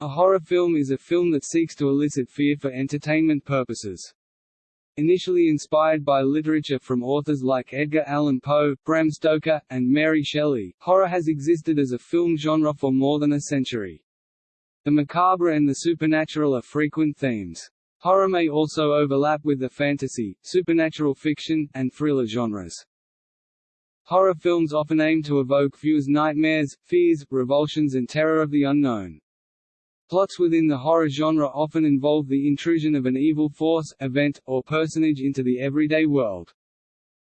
A horror film is a film that seeks to elicit fear for entertainment purposes. Initially inspired by literature from authors like Edgar Allan Poe, Bram Stoker, and Mary Shelley, horror has existed as a film genre for more than a century. The macabre and the supernatural are frequent themes. Horror may also overlap with the fantasy, supernatural fiction, and thriller genres. Horror films often aim to evoke viewers' nightmares, fears, revulsions and terror of the unknown. Plots within the horror genre often involve the intrusion of an evil force, event, or personage into the everyday world.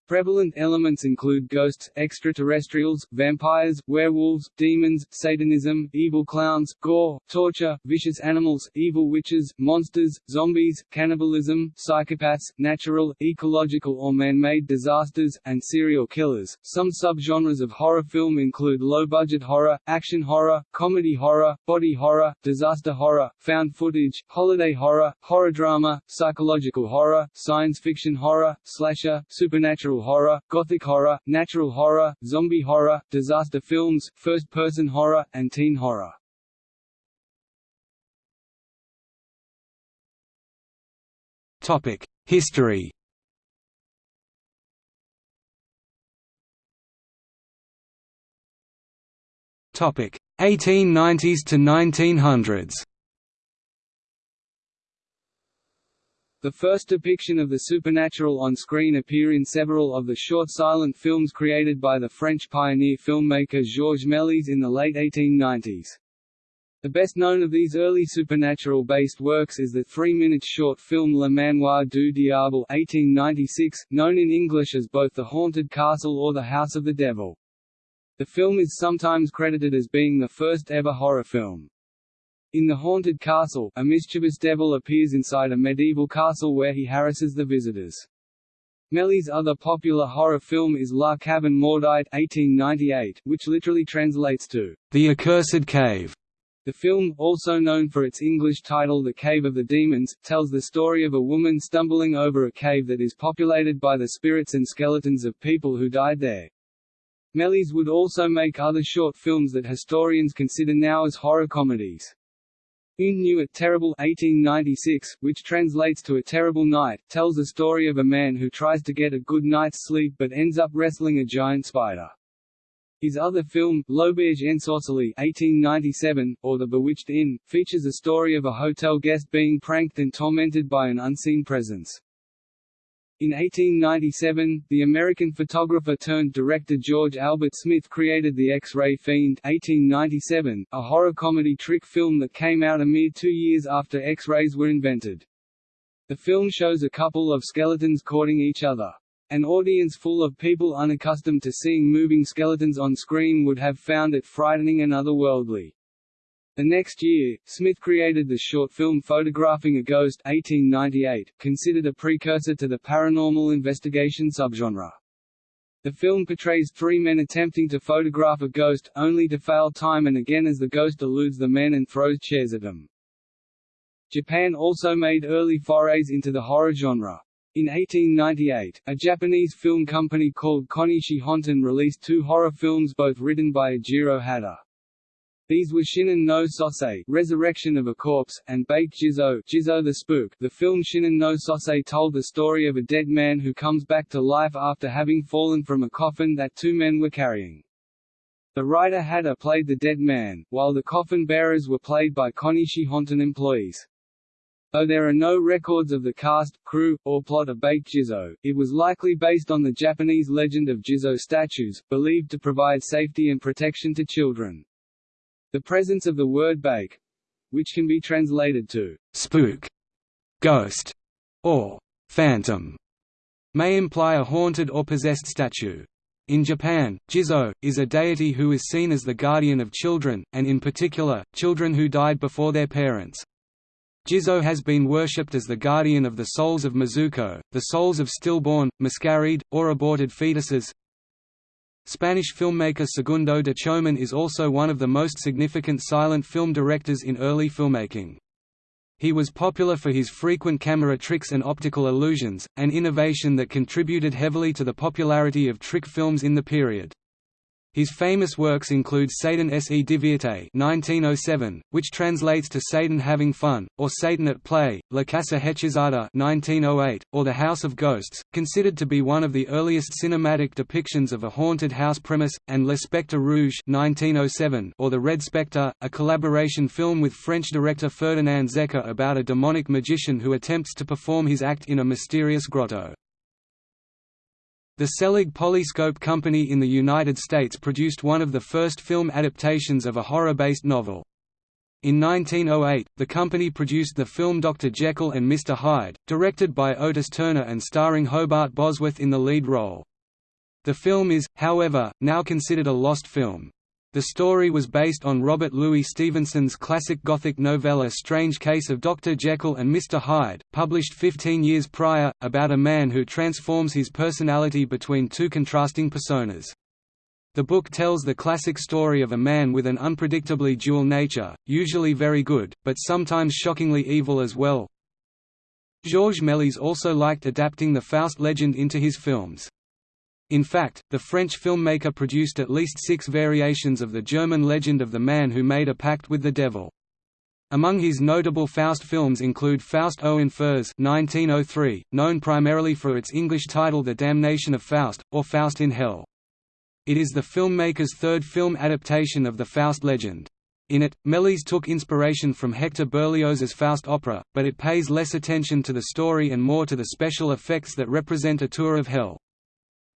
Prevalent elements include ghosts, extraterrestrials, vampires, werewolves, demons, satanism, evil clowns, gore, torture, vicious animals, evil witches, monsters, zombies, cannibalism, psychopaths, natural, ecological or man-made disasters, and serial killers. Some subgenres of horror film include low-budget horror, action horror, comedy horror, body horror, disaster horror, found footage, holiday horror, horror drama, psychological horror, science fiction horror, slasher, supernatural horror, gothic horror, natural horror, zombie horror, disaster films, first-person horror, and teen horror. Topic: History. Topic: 1890s to 1900s. The first depiction of the supernatural on screen appear in several of the short silent films created by the French pioneer filmmaker Georges Méliès in the late 1890s. The best known of these early supernatural-based works is the three-minute short film Le Manoir du Diable 1896, known in English as both The Haunted Castle or The House of the Devil. The film is sometimes credited as being the first ever horror film. In The Haunted Castle, a mischievous devil appears inside a medieval castle where he harasses the visitors. Méliès' other popular horror film is La Caverne Maudite 1898, which literally translates to The Accursed Cave. The film, also known for its English title The Cave of the Demons, tells the story of a woman stumbling over a cave that is populated by the spirits and skeletons of people who died there. Méliès would also make other short films that historians consider now as horror comedies. Une nuit terrible 1896, which translates to A Terrible Night, tells the story of a man who tries to get a good night's sleep but ends up wrestling a giant spider. His other film, L'Auberge Ensorcelée 1897, or The Bewitched Inn, features a story of a hotel guest being pranked and tormented by an unseen presence. In 1897, the American photographer-turned-director George Albert Smith created The X-Ray Fiend 1897, a horror comedy trick film that came out a mere two years after X-rays were invented. The film shows a couple of skeletons courting each other. An audience full of people unaccustomed to seeing moving skeletons on screen would have found it frightening and otherworldly. The next year, Smith created the short film Photographing a Ghost 1898, considered a precursor to the paranormal investigation subgenre. The film portrays three men attempting to photograph a ghost, only to fail time and again as the ghost eludes the men and throws chairs at them. Japan also made early forays into the horror genre. In 1898, a Japanese film company called Konishi Honten released two horror films both written by Ejiro Hata. These were Shinen no Sosei, Resurrection of a Corpse, and Bake Jizo, Jizo the Spook. The film Shinen no Sosei told the story of a dead man who comes back to life after having fallen from a coffin that two men were carrying. The writer Hata played the dead man, while the coffin bearers were played by Konishi Honten employees. Though there are no records of the cast, crew, or plot of Bake Jizo, it was likely based on the Japanese legend of Jizo statues, believed to provide safety and protection to children. The presence of the word bake which can be translated to spook, ghost, or phantom may imply a haunted or possessed statue. In Japan, Jizo, is a deity who is seen as the guardian of children, and in particular, children who died before their parents. Jizo has been worshipped as the guardian of the souls of Mizuko, the souls of stillborn, miscarried, or aborted fetuses, Spanish filmmaker Segundo de Chomón is also one of the most significant silent film directors in early filmmaking. He was popular for his frequent camera tricks and optical illusions, an innovation that contributed heavily to the popularity of trick films in the period. His famous works include Satan se divierte 1907, which translates to Satan having fun, or Satan at play, La Casa Hechizada 1908, or The House of Ghosts, considered to be one of the earliest cinematic depictions of a haunted house premise, and Le Spectre Rouge 1907, or The Red Spectre, a collaboration film with French director Ferdinand Zecca about a demonic magician who attempts to perform his act in a mysterious grotto. The Selig Polyscope Company in the United States produced one of the first film adaptations of a horror-based novel. In 1908, the company produced the film Dr. Jekyll and Mr. Hyde, directed by Otis Turner and starring Hobart Bosworth in the lead role. The film is, however, now considered a lost film. The story was based on Robert Louis Stevenson's classic Gothic novella Strange Case of Dr. Jekyll and Mr. Hyde, published 15 years prior, about a man who transforms his personality between two contrasting personas. The book tells the classic story of a man with an unpredictably dual nature, usually very good, but sometimes shockingly evil as well. Georges Méliès also liked adapting the Faust legend into his films. In fact, the French filmmaker produced at least six variations of the German legend of the man who made a pact with the devil. Among his notable Faust films include Faust aux Enfers 1903, known primarily for its English title The Damnation of Faust, or Faust in Hell. It is the filmmaker's third film adaptation of the Faust legend. In it, Méliès took inspiration from Hector Berlioz's Faust opera, but it pays less attention to the story and more to the special effects that represent a tour of hell.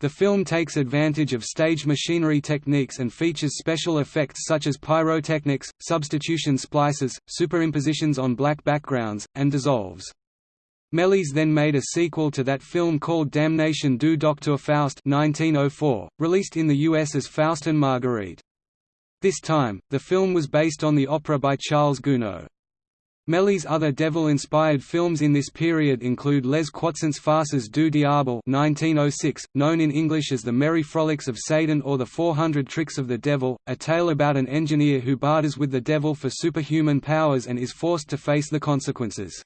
The film takes advantage of stage machinery techniques and features special effects such as pyrotechnics, substitution splices, superimpositions on black backgrounds, and dissolves. Méliès then made a sequel to that film called Damnation du Docteur Faust 1904, released in the US as Faust and Marguerite. This time, the film was based on the opera by Charles Gounod. Méliès' other devil-inspired films in this period include Les Croissances Farces du Diable 1906, known in English as The Merry Frolics of Satan or The 400 Tricks of the Devil, a tale about an engineer who barters with the devil for superhuman powers and is forced to face the consequences.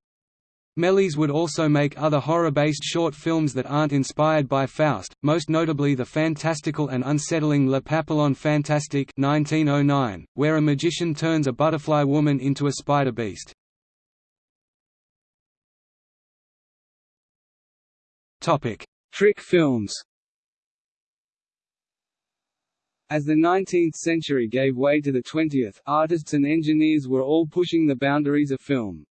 Méliès would also make other horror-based short films that aren't inspired by Faust, most notably the fantastical and unsettling Le Papillon Fantastique 1909, where a magician turns a butterfly woman into a spider beast. Topic: Trick films. As the 19th century gave way to the 20th, artists and engineers were all pushing the boundaries of film.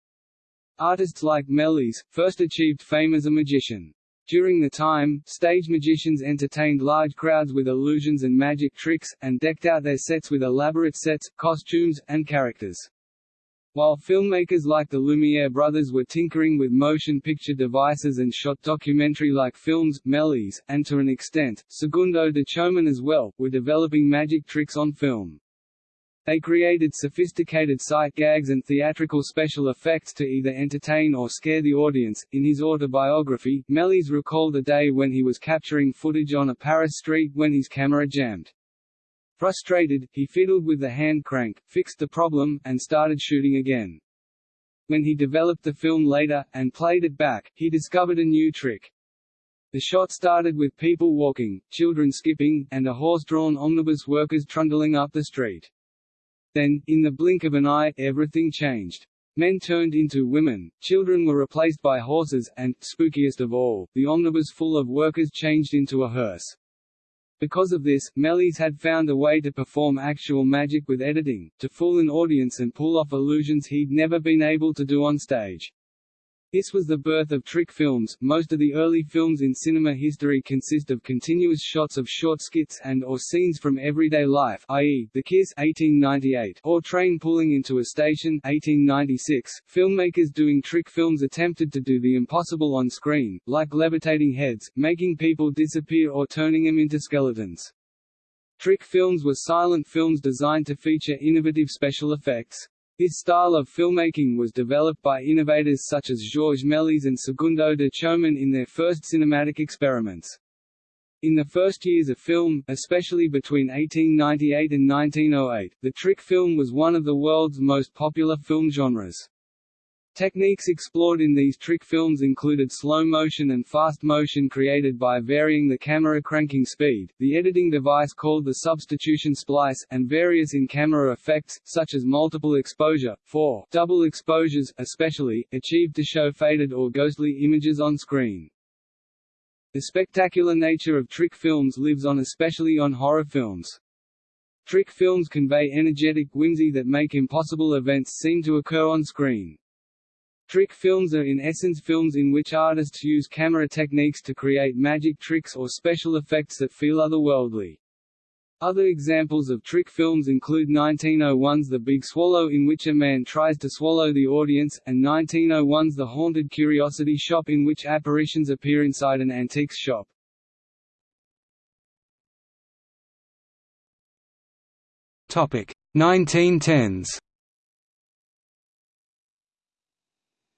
Artists like Méliès, first achieved fame as a magician. During the time, stage magicians entertained large crowds with illusions and magic tricks, and decked out their sets with elaborate sets, costumes, and characters. While filmmakers like the Lumiere brothers were tinkering with motion picture devices and shot documentary-like films, Méliès, and to an extent, Segundo de Chomón as well, were developing magic tricks on film. They created sophisticated sight gags and theatrical special effects to either entertain or scare the audience. In his autobiography, Méliès recalled a day when he was capturing footage on a Paris street when his camera jammed. Frustrated, he fiddled with the hand crank, fixed the problem, and started shooting again. When he developed the film later, and played it back, he discovered a new trick. The shot started with people walking, children skipping, and a horse-drawn omnibus workers trundling up the street. Then, in the blink of an eye, everything changed. Men turned into women, children were replaced by horses, and, spookiest of all, the omnibus full of workers changed into a hearse. Because of this, Méliès had found a way to perform actual magic with editing, to fool an audience and pull off illusions he'd never been able to do on stage. This was the birth of trick films. Most of the early films in cinema history consist of continuous shots of short skits and or scenes from everyday life, i.e., The Kiss (1898) or Train pulling into a station (1896). Filmmakers doing trick films attempted to do the impossible on screen, like levitating heads, making people disappear or turning them into skeletons. Trick films were silent films designed to feature innovative special effects. This style of filmmaking was developed by innovators such as Georges Méliès and Segundo de Chomón in their first cinematic experiments. In the first years of film, especially between 1898 and 1908, the trick film was one of the world's most popular film genres. Techniques explored in these trick films included slow motion and fast motion created by varying the camera cranking speed, the editing device called the substitution splice, and various in-camera effects, such as multiple exposure, for double exposures, especially, achieved to show faded or ghostly images on screen. The spectacular nature of trick films lives on especially on horror films. Trick films convey energetic whimsy that make impossible events seem to occur on screen. Trick films are in essence films in which artists use camera techniques to create magic tricks or special effects that feel otherworldly. Other examples of trick films include 1901's The Big Swallow in which a man tries to swallow the audience, and 1901's The Haunted Curiosity Shop in which apparitions appear inside an antiques shop. Topic 1910s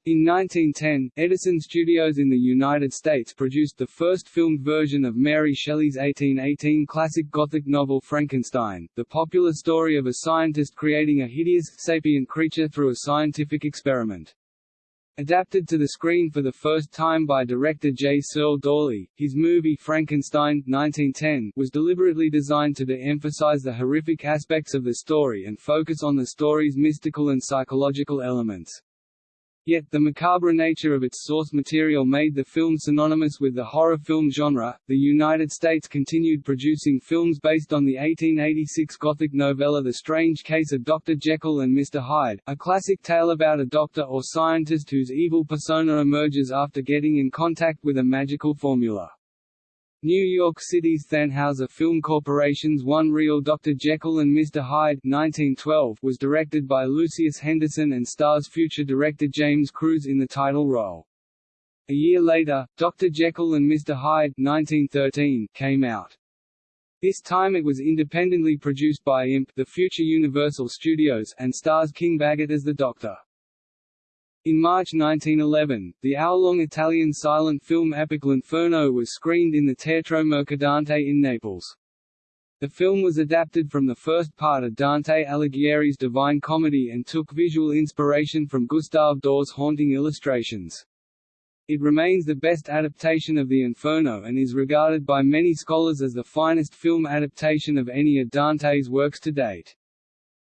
In 1910, Edison Studios in the United States produced the first filmed version of Mary Shelley's 1818 classic Gothic novel Frankenstein, the popular story of a scientist creating a hideous, sapient creature through a scientific experiment. Adapted to the screen for the first time by director J. Searle Dawley, his movie Frankenstein 1910 was deliberately designed to de-emphasize the horrific aspects of the story and focus on the story's mystical and psychological elements. Yet, the macabre nature of its source material made the film synonymous with the horror film genre. The United States continued producing films based on the 1886 Gothic novella The Strange Case of Dr. Jekyll and Mr. Hyde, a classic tale about a doctor or scientist whose evil persona emerges after getting in contact with a magical formula. New York City's Thanhouser Film Corporation's One Reel Dr. Jekyll and Mr. Hyde 1912 was directed by Lucius Henderson and stars future director James Cruze in the title role. A year later, Dr. Jekyll and Mr. Hyde 1913 came out. This time it was independently produced by IMP the future Universal Studios and stars King Baggot as the Doctor. In March 1911, the hour-long Italian silent film epic L'Inferno was screened in the Teatro Mercadante in Naples. The film was adapted from the first part of Dante Alighieri's Divine Comedy and took visual inspiration from Gustave Dore's haunting illustrations. It remains the best adaptation of the Inferno and is regarded by many scholars as the finest film adaptation of any of Dante's works to date.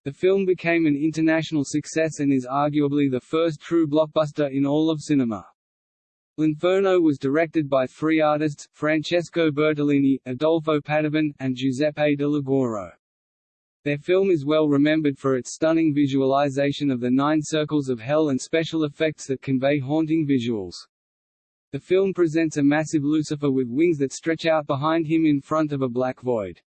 The film became an international success and is arguably the first true blockbuster in all of cinema. L'Inferno was directed by three artists, Francesco Bertolini, Adolfo Padovan, and Giuseppe de Liguoro. Their film is well remembered for its stunning visualization of the nine circles of hell and special effects that convey haunting visuals. The film presents a massive Lucifer with wings that stretch out behind him in front of a black void.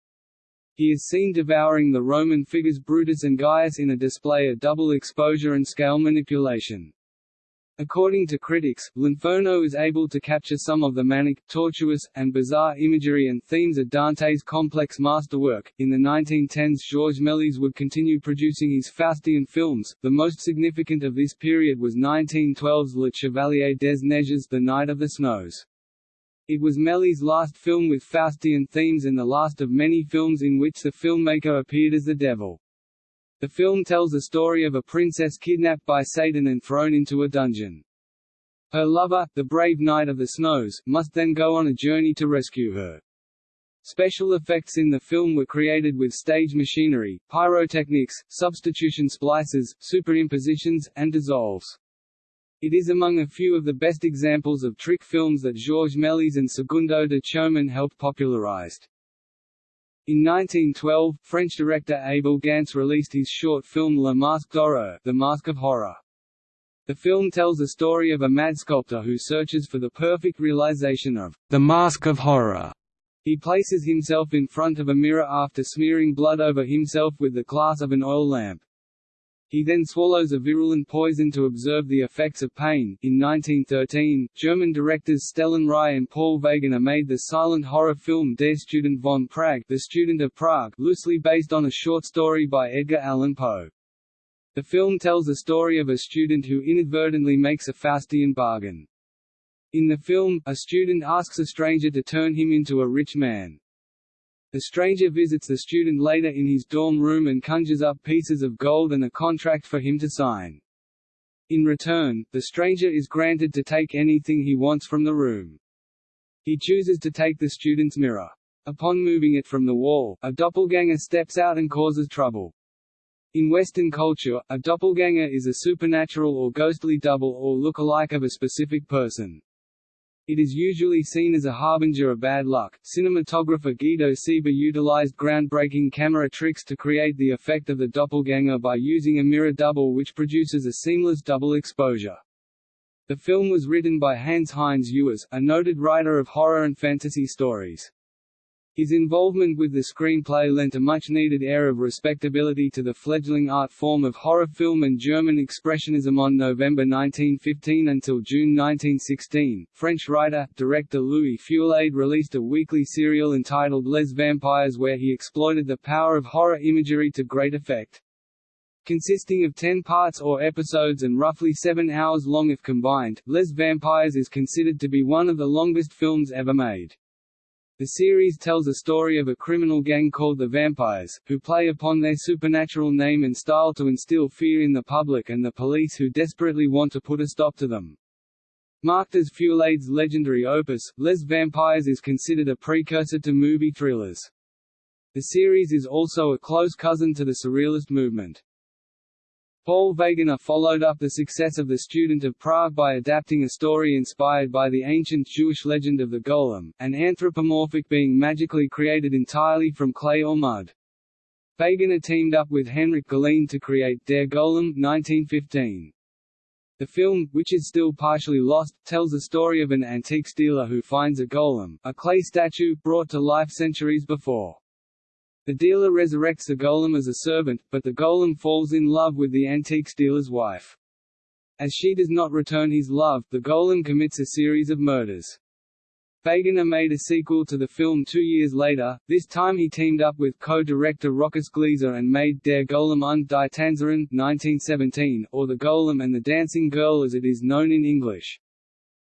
He is seen devouring the Roman figures Brutus and Gaius in a display of double exposure and scale manipulation. According to critics, L'Inferno is able to capture some of the manic, tortuous, and bizarre imagery and themes of Dante's complex masterwork. In the 1910s, Georges Méliès would continue producing his Faustian films. The most significant of this period was 1912's Le Chevalier des Neiges, The Knight of the Snows. It was Méliès' last film with Faustian themes and the last of many films in which the filmmaker appeared as the devil. The film tells the story of a princess kidnapped by Satan and thrown into a dungeon. Her lover, the brave Knight of the Snows, must then go on a journey to rescue her. Special effects in the film were created with stage machinery, pyrotechnics, substitution splices, superimpositions, and dissolves. It is among a few of the best examples of trick films that Georges Méliès and Segundo de Chomon helped popularized. In 1912, French director Abel Gance released his short film Le Masque d'Horreur The Mask of Horror. The film tells the story of a mad sculptor who searches for the perfect realization of the Mask of Horror. He places himself in front of a mirror after smearing blood over himself with the glass of an oil lamp. He then swallows a virulent poison to observe the effects of pain. In 1913, German directors Stellan Rye and Paul Wegener made the silent horror film Der Student von Prague, The Student of Prague, loosely based on a short story by Edgar Allan Poe. The film tells the story of a student who inadvertently makes a Faustian bargain. In the film, a student asks a stranger to turn him into a rich man. The stranger visits the student later in his dorm room and conjures up pieces of gold and a contract for him to sign. In return, the stranger is granted to take anything he wants from the room. He chooses to take the student's mirror. Upon moving it from the wall, a doppelganger steps out and causes trouble. In Western culture, a doppelganger is a supernatural or ghostly double or look-alike of a specific person. It is usually seen as a harbinger of bad luck. Cinematographer Guido Seeber utilized groundbreaking camera tricks to create the effect of the doppelganger by using a mirror double which produces a seamless double exposure. The film was written by Hans Heinz Ewers, a noted writer of horror and fantasy stories. His involvement with the screenplay lent a much-needed air of respectability to the fledgling art form of horror film and German Expressionism on November 1915 until June 1916. French writer, director Louis Feuillade released a weekly serial entitled Les Vampires where he exploited the power of horror imagery to great effect. Consisting of ten parts or episodes and roughly seven hours long if combined, Les Vampires is considered to be one of the longest films ever made. The series tells a story of a criminal gang called the Vampires, who play upon their supernatural name and style to instill fear in the public and the police who desperately want to put a stop to them. Marked as Feuillade's legendary opus, Les Vampires is considered a precursor to movie thrillers. The series is also a close cousin to the Surrealist movement. Paul Wegener followed up the success of The Student of Prague by adapting a story inspired by the ancient Jewish legend of the golem, an anthropomorphic being magically created entirely from clay or mud. Wegener teamed up with Henrik Galeen to create Der Golem 1915. The film, which is still partially lost, tells the story of an antique dealer who finds a golem, a clay statue, brought to life centuries before. The dealer resurrects the golem as a servant, but the golem falls in love with the antique dealer's wife. As she does not return his love, the golem commits a series of murders. Wegener made a sequel to the film two years later, this time he teamed up with co-director Rochus Gliese and made Der Golem und die Tänzerin 1917, or The Golem and the Dancing Girl as it is known in English.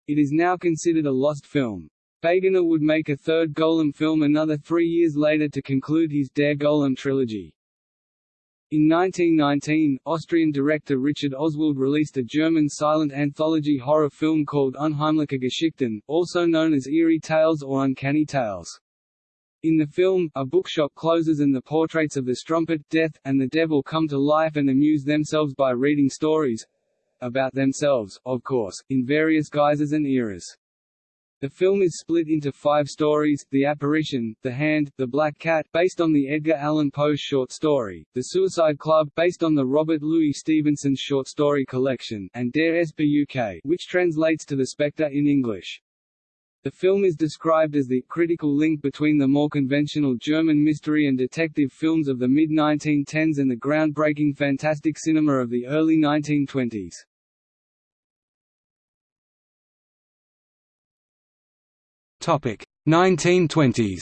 It is now considered a lost film. Wegener would make a third Golem film another three years later to conclude his Der Golem trilogy. In 1919, Austrian director Richard Oswald released a German silent anthology horror film called Unheimliche Geschichten, also known as Eerie Tales or Uncanny Tales. In the film, a bookshop closes and the portraits of the strumpet, death, and the devil come to life and amuse themselves by reading stories—about themselves, of course, in various guises and eras. The film is split into five stories, The Apparition, The Hand, The Black Cat based on the Edgar Allan Poe short story, The Suicide Club based on the Robert Louis Stevenson short story collection, and Der Spuk which translates to The Spectre in English. The film is described as the critical link between the more conventional German mystery and detective films of the mid-1910s and the groundbreaking fantastic cinema of the early 1920s. Topic 1920s.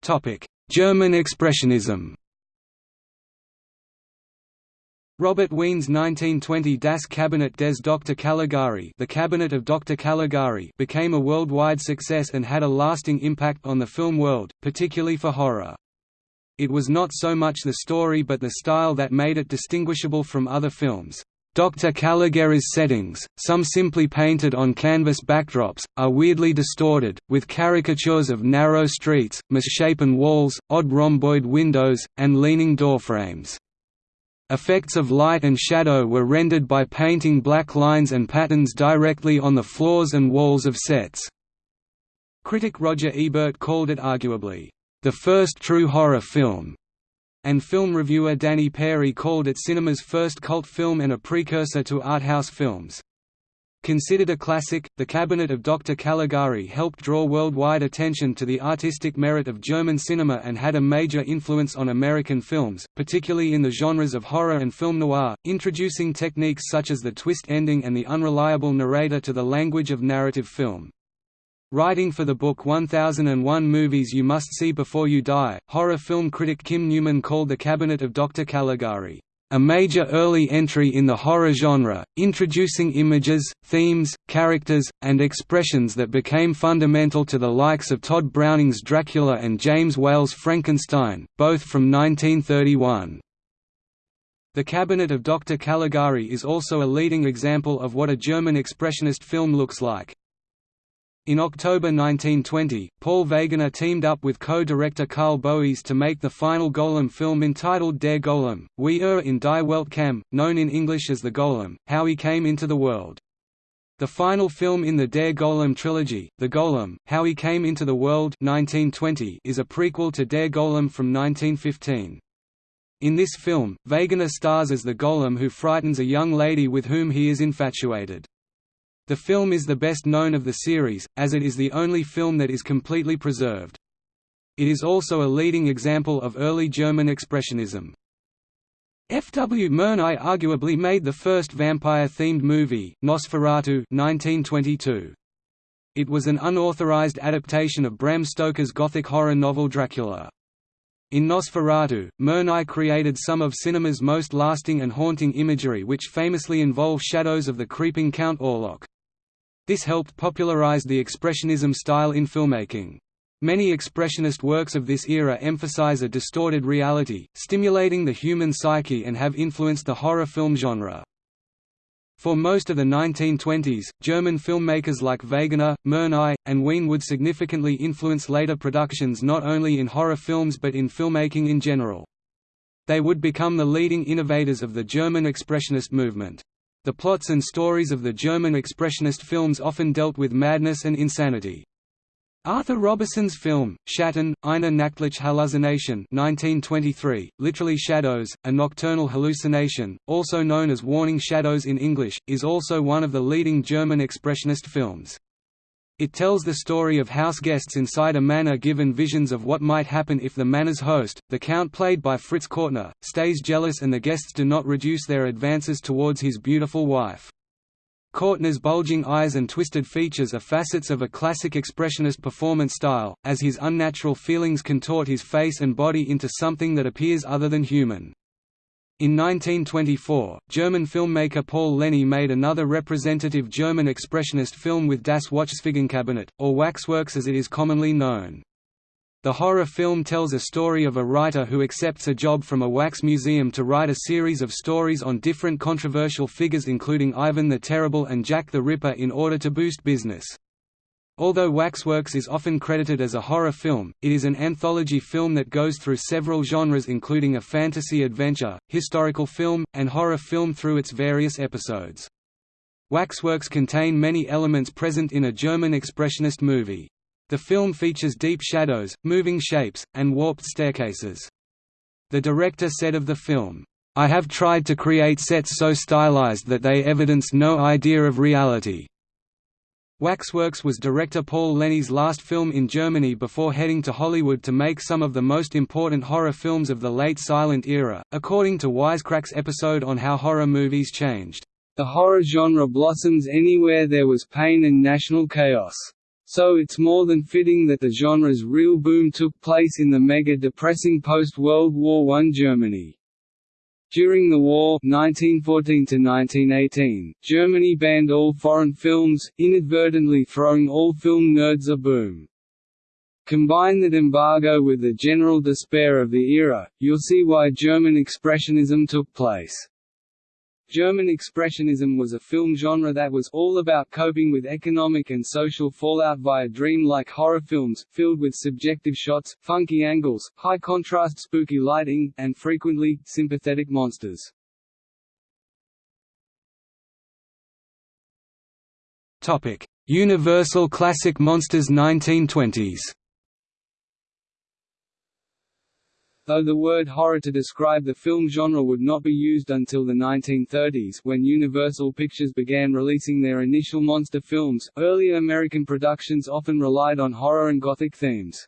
Topic German Expressionism. Robert Wiene's 1920 Das Kabinett des Dr. Caligari, The Cabinet of Dr. Caligari became a worldwide success and had a lasting impact on the film world, particularly for horror. It was not so much the story but the style that made it distinguishable from other films. Dr. Caligari's settings, some simply painted on canvas backdrops, are weirdly distorted, with caricatures of narrow streets, misshapen walls, odd rhomboid windows, and leaning doorframes. Effects of light and shadow were rendered by painting black lines and patterns directly on the floors and walls of sets. Critic Roger Ebert called it arguably, "...the first true horror film." And film reviewer Danny Peary called it cinema's first cult film and a precursor to arthouse films. Considered a classic, The Cabinet of Dr. Caligari helped draw worldwide attention to the artistic merit of German cinema and had a major influence on American films, particularly in the genres of horror and film noir, introducing techniques such as the twist ending and the unreliable narrator to the language of narrative film. Writing for the book 1001 Movies You Must See Before You Die, horror film critic Kim Newman called The Cabinet of Dr. Caligari, a major early entry in the horror genre, introducing images, themes, characters, and expressions that became fundamental to the likes of Tod Browning's Dracula and James Whale's Frankenstein, both from 1931. The Cabinet of Dr. Caligari is also a leading example of what a German expressionist film looks like. In October 1920, Paul Wegener teamed up with co-director Carl Boese to make the final Golem film entitled Der Golem, Wie er in die Welt kam, known in English as The Golem, How He Came Into the World. The final film in the Der Golem trilogy, The Golem, How He Came Into the World 1920, is a prequel to Der Golem from 1915. In this film, Wegener stars as the golem who frightens a young lady with whom he is infatuated. The film is the best known of the series, as it is the only film that is completely preserved. It is also a leading example of early German Expressionism. F. W. Murnau arguably made the first vampire-themed movie, Nosferatu 1922. It was an unauthorized adaptation of Bram Stoker's gothic horror novel Dracula. In Nosferatu, Murnau created some of cinema's most lasting and haunting imagery which famously involve shadows of the creeping Count Orlok. This helped popularize the Expressionism style in filmmaking. Many Expressionist works of this era emphasize a distorted reality, stimulating the human psyche and have influenced the horror film genre. For most of the 1920s, German filmmakers like Wegener, Murnau, and Wiene would significantly influence later productions not only in horror films but in filmmaking in general. They would become the leading innovators of the German Expressionist movement. The plots and stories of the German Expressionist films often dealt with madness and insanity. Arthur Robison's film, Schatten, eine nachtliche Halluzination 1923, literally Shadows, a nocturnal hallucination, also known as Warning Shadows in English, is also one of the leading German Expressionist films. It tells the story of house guests inside a manor given visions of what might happen if the manor's host, the count played by Fritz Kortner, stays jealous and the guests do not reduce their advances towards his beautiful wife. Kortner's bulging eyes and twisted features are facets of a classic expressionist performance style, as his unnatural feelings contort his face and body into something that appears other than human. In 1924, German filmmaker Paul Leni made another representative German expressionist film with Das Wachsfigurenkabinett, or Waxworks as it is commonly known. The horror film tells a story of a writer who accepts a job from a wax museum to write a series of stories on different controversial figures including Ivan the Terrible and Jack the Ripper in order to boost business. Although Waxworks is often credited as a horror film, it is an anthology film that goes through several genres including a fantasy adventure, historical film, and horror film through its various episodes. Waxworks contain many elements present in a German expressionist movie. The film features deep shadows, moving shapes, and warped staircases. The director said of the film, I have tried to create sets so stylized that they evidence no idea of reality. Waxworks was director Paul Leni's last film in Germany before heading to Hollywood to make some of the most important horror films of the late silent era, according to Wisecrack's episode on how horror movies changed. The horror genre blossoms anywhere there was pain and national chaos. So it's more than fitting that the genre's real boom took place in the mega-depressing post-World War I Germany. During the war 1914 Germany banned all foreign films, inadvertently throwing all film nerds a boom. Combine that embargo with the general despair of the era, you'll see why German Expressionism took place. German Expressionism was a film genre that was all about coping with economic and social fallout via dream-like horror films, filled with subjective shots, funky angles, high-contrast spooky lighting, and frequently, sympathetic monsters. Universal Classic Monsters 1920s Though the word horror to describe the film genre would not be used until the 1930s when Universal Pictures began releasing their initial monster films, earlier American productions often relied on horror and gothic themes.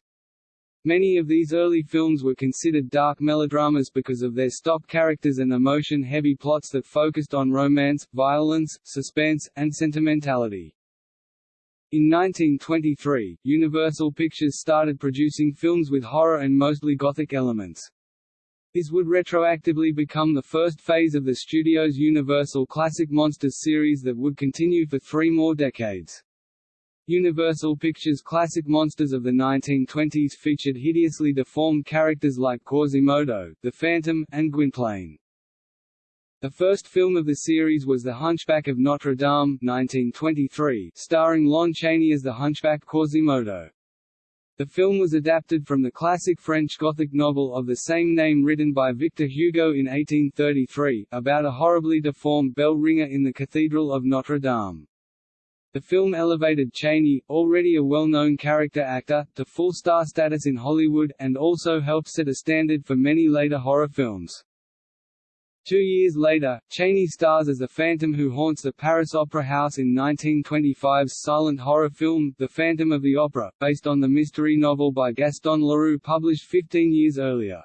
Many of these early films were considered dark melodramas because of their stock characters and emotion-heavy plots that focused on romance, violence, suspense, and sentimentality. In 1923, Universal Pictures started producing films with horror and mostly gothic elements. This would retroactively become the first phase of the studio's Universal Classic Monsters series that would continue for three more decades. Universal Pictures' classic monsters of the 1920s featured hideously deformed characters like Quasimodo, the Phantom, and Gwynplaine. The first film of the series was The Hunchback of Notre Dame 1923, starring Lon Chaney as the hunchback Quasimodo. The film was adapted from the classic French Gothic novel of the same name written by Victor Hugo in 1833, about a horribly deformed bell ringer in the Cathedral of Notre Dame. The film elevated Chaney, already a well-known character actor, to full star status in Hollywood, and also helped set a standard for many later horror films. Two years later, Chaney stars as the Phantom who haunts the Paris Opera House in 1925's silent horror film, The Phantom of the Opera, based on the mystery novel by Gaston Leroux published 15 years earlier.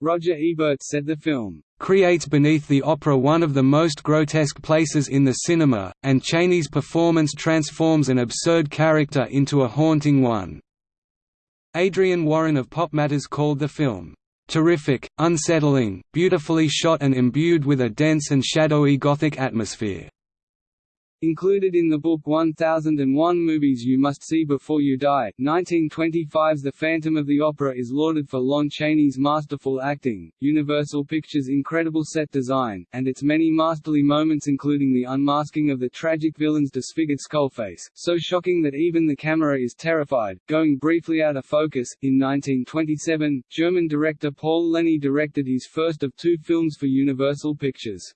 Roger Ebert said the film creates beneath the opera one of the most grotesque places in the cinema, and Chaney's performance transforms an absurd character into a haunting one. Adrian Warren of Pop Matters called the film Terrific, unsettling, beautifully shot and imbued with a dense and shadowy Gothic atmosphere. Included in the book 1001 Movies You Must See Before You Die, 1925's The Phantom of the Opera is lauded for Lon Chaney's masterful acting, Universal Pictures' incredible set design, and its many masterly moments including the unmasking of the tragic villain's disfigured skullface, so shocking that even the camera is terrified, going briefly out of focus. In 1927, German director Paul Leni directed his first of two films for Universal Pictures.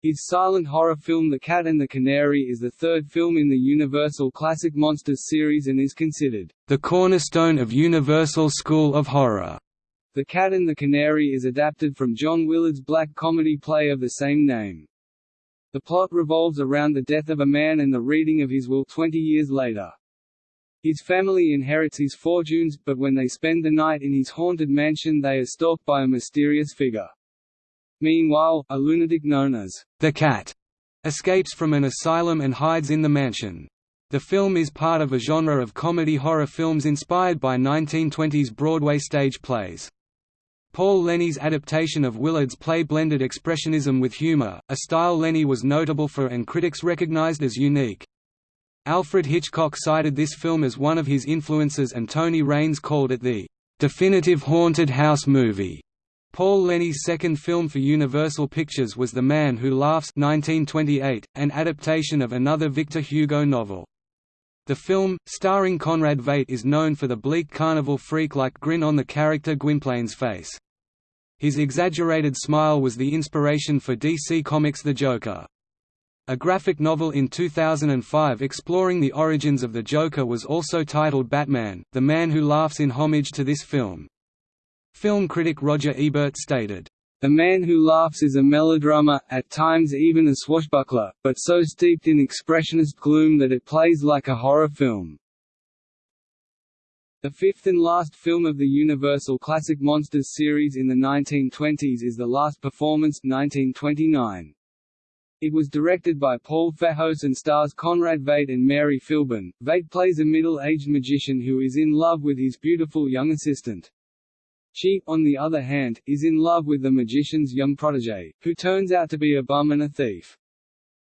His silent horror film The Cat and the Canary is the third film in the Universal Classic Monsters series and is considered the cornerstone of Universal School of Horror. The Cat and the Canary is adapted from John Willard's black comedy play of the same name. The plot revolves around the death of a man and the reading of his will 20 years later. His family inherits his fortunes, but when they spend the night in his haunted mansion they are stalked by a mysterious figure. Meanwhile, a lunatic known as the Cat escapes from an asylum and hides in the mansion. The film is part of a genre of comedy horror films inspired by 1920s Broadway stage plays. Paul Leni's adaptation of Willard's play blended expressionism with humor, a style Leni was notable for and critics recognized as unique. Alfred Hitchcock cited this film as one of his influences and Tony Rayns called it the definitive haunted house movie. Paul Leni's second film for Universal Pictures was The Man Who Laughs 1928, an adaptation of another Victor Hugo novel. The film, starring Conrad Veidt is known for the bleak carnival freak-like grin on the character Gwynplaine's face. His exaggerated smile was the inspiration for DC Comics' The Joker. A graphic novel in 2005 exploring the origins of the Joker was also titled Batman, The Man Who Laughs in homage to this film. Film critic Roger Ebert stated, "...The Man Who Laughs is a melodrama, at times even a swashbuckler, but so steeped in expressionist gloom that it plays like a horror film." The fifth and last film of the Universal Classic Monsters series in the 1920s is The Last Performance 1929. It was directed by Paul Fejos and stars Conrad Veidt and Mary Philbin. Veidt plays a middle-aged magician who is in love with his beautiful young assistant. She, on the other hand, is in love with the magician's young protege, who turns out to be a bum and a thief.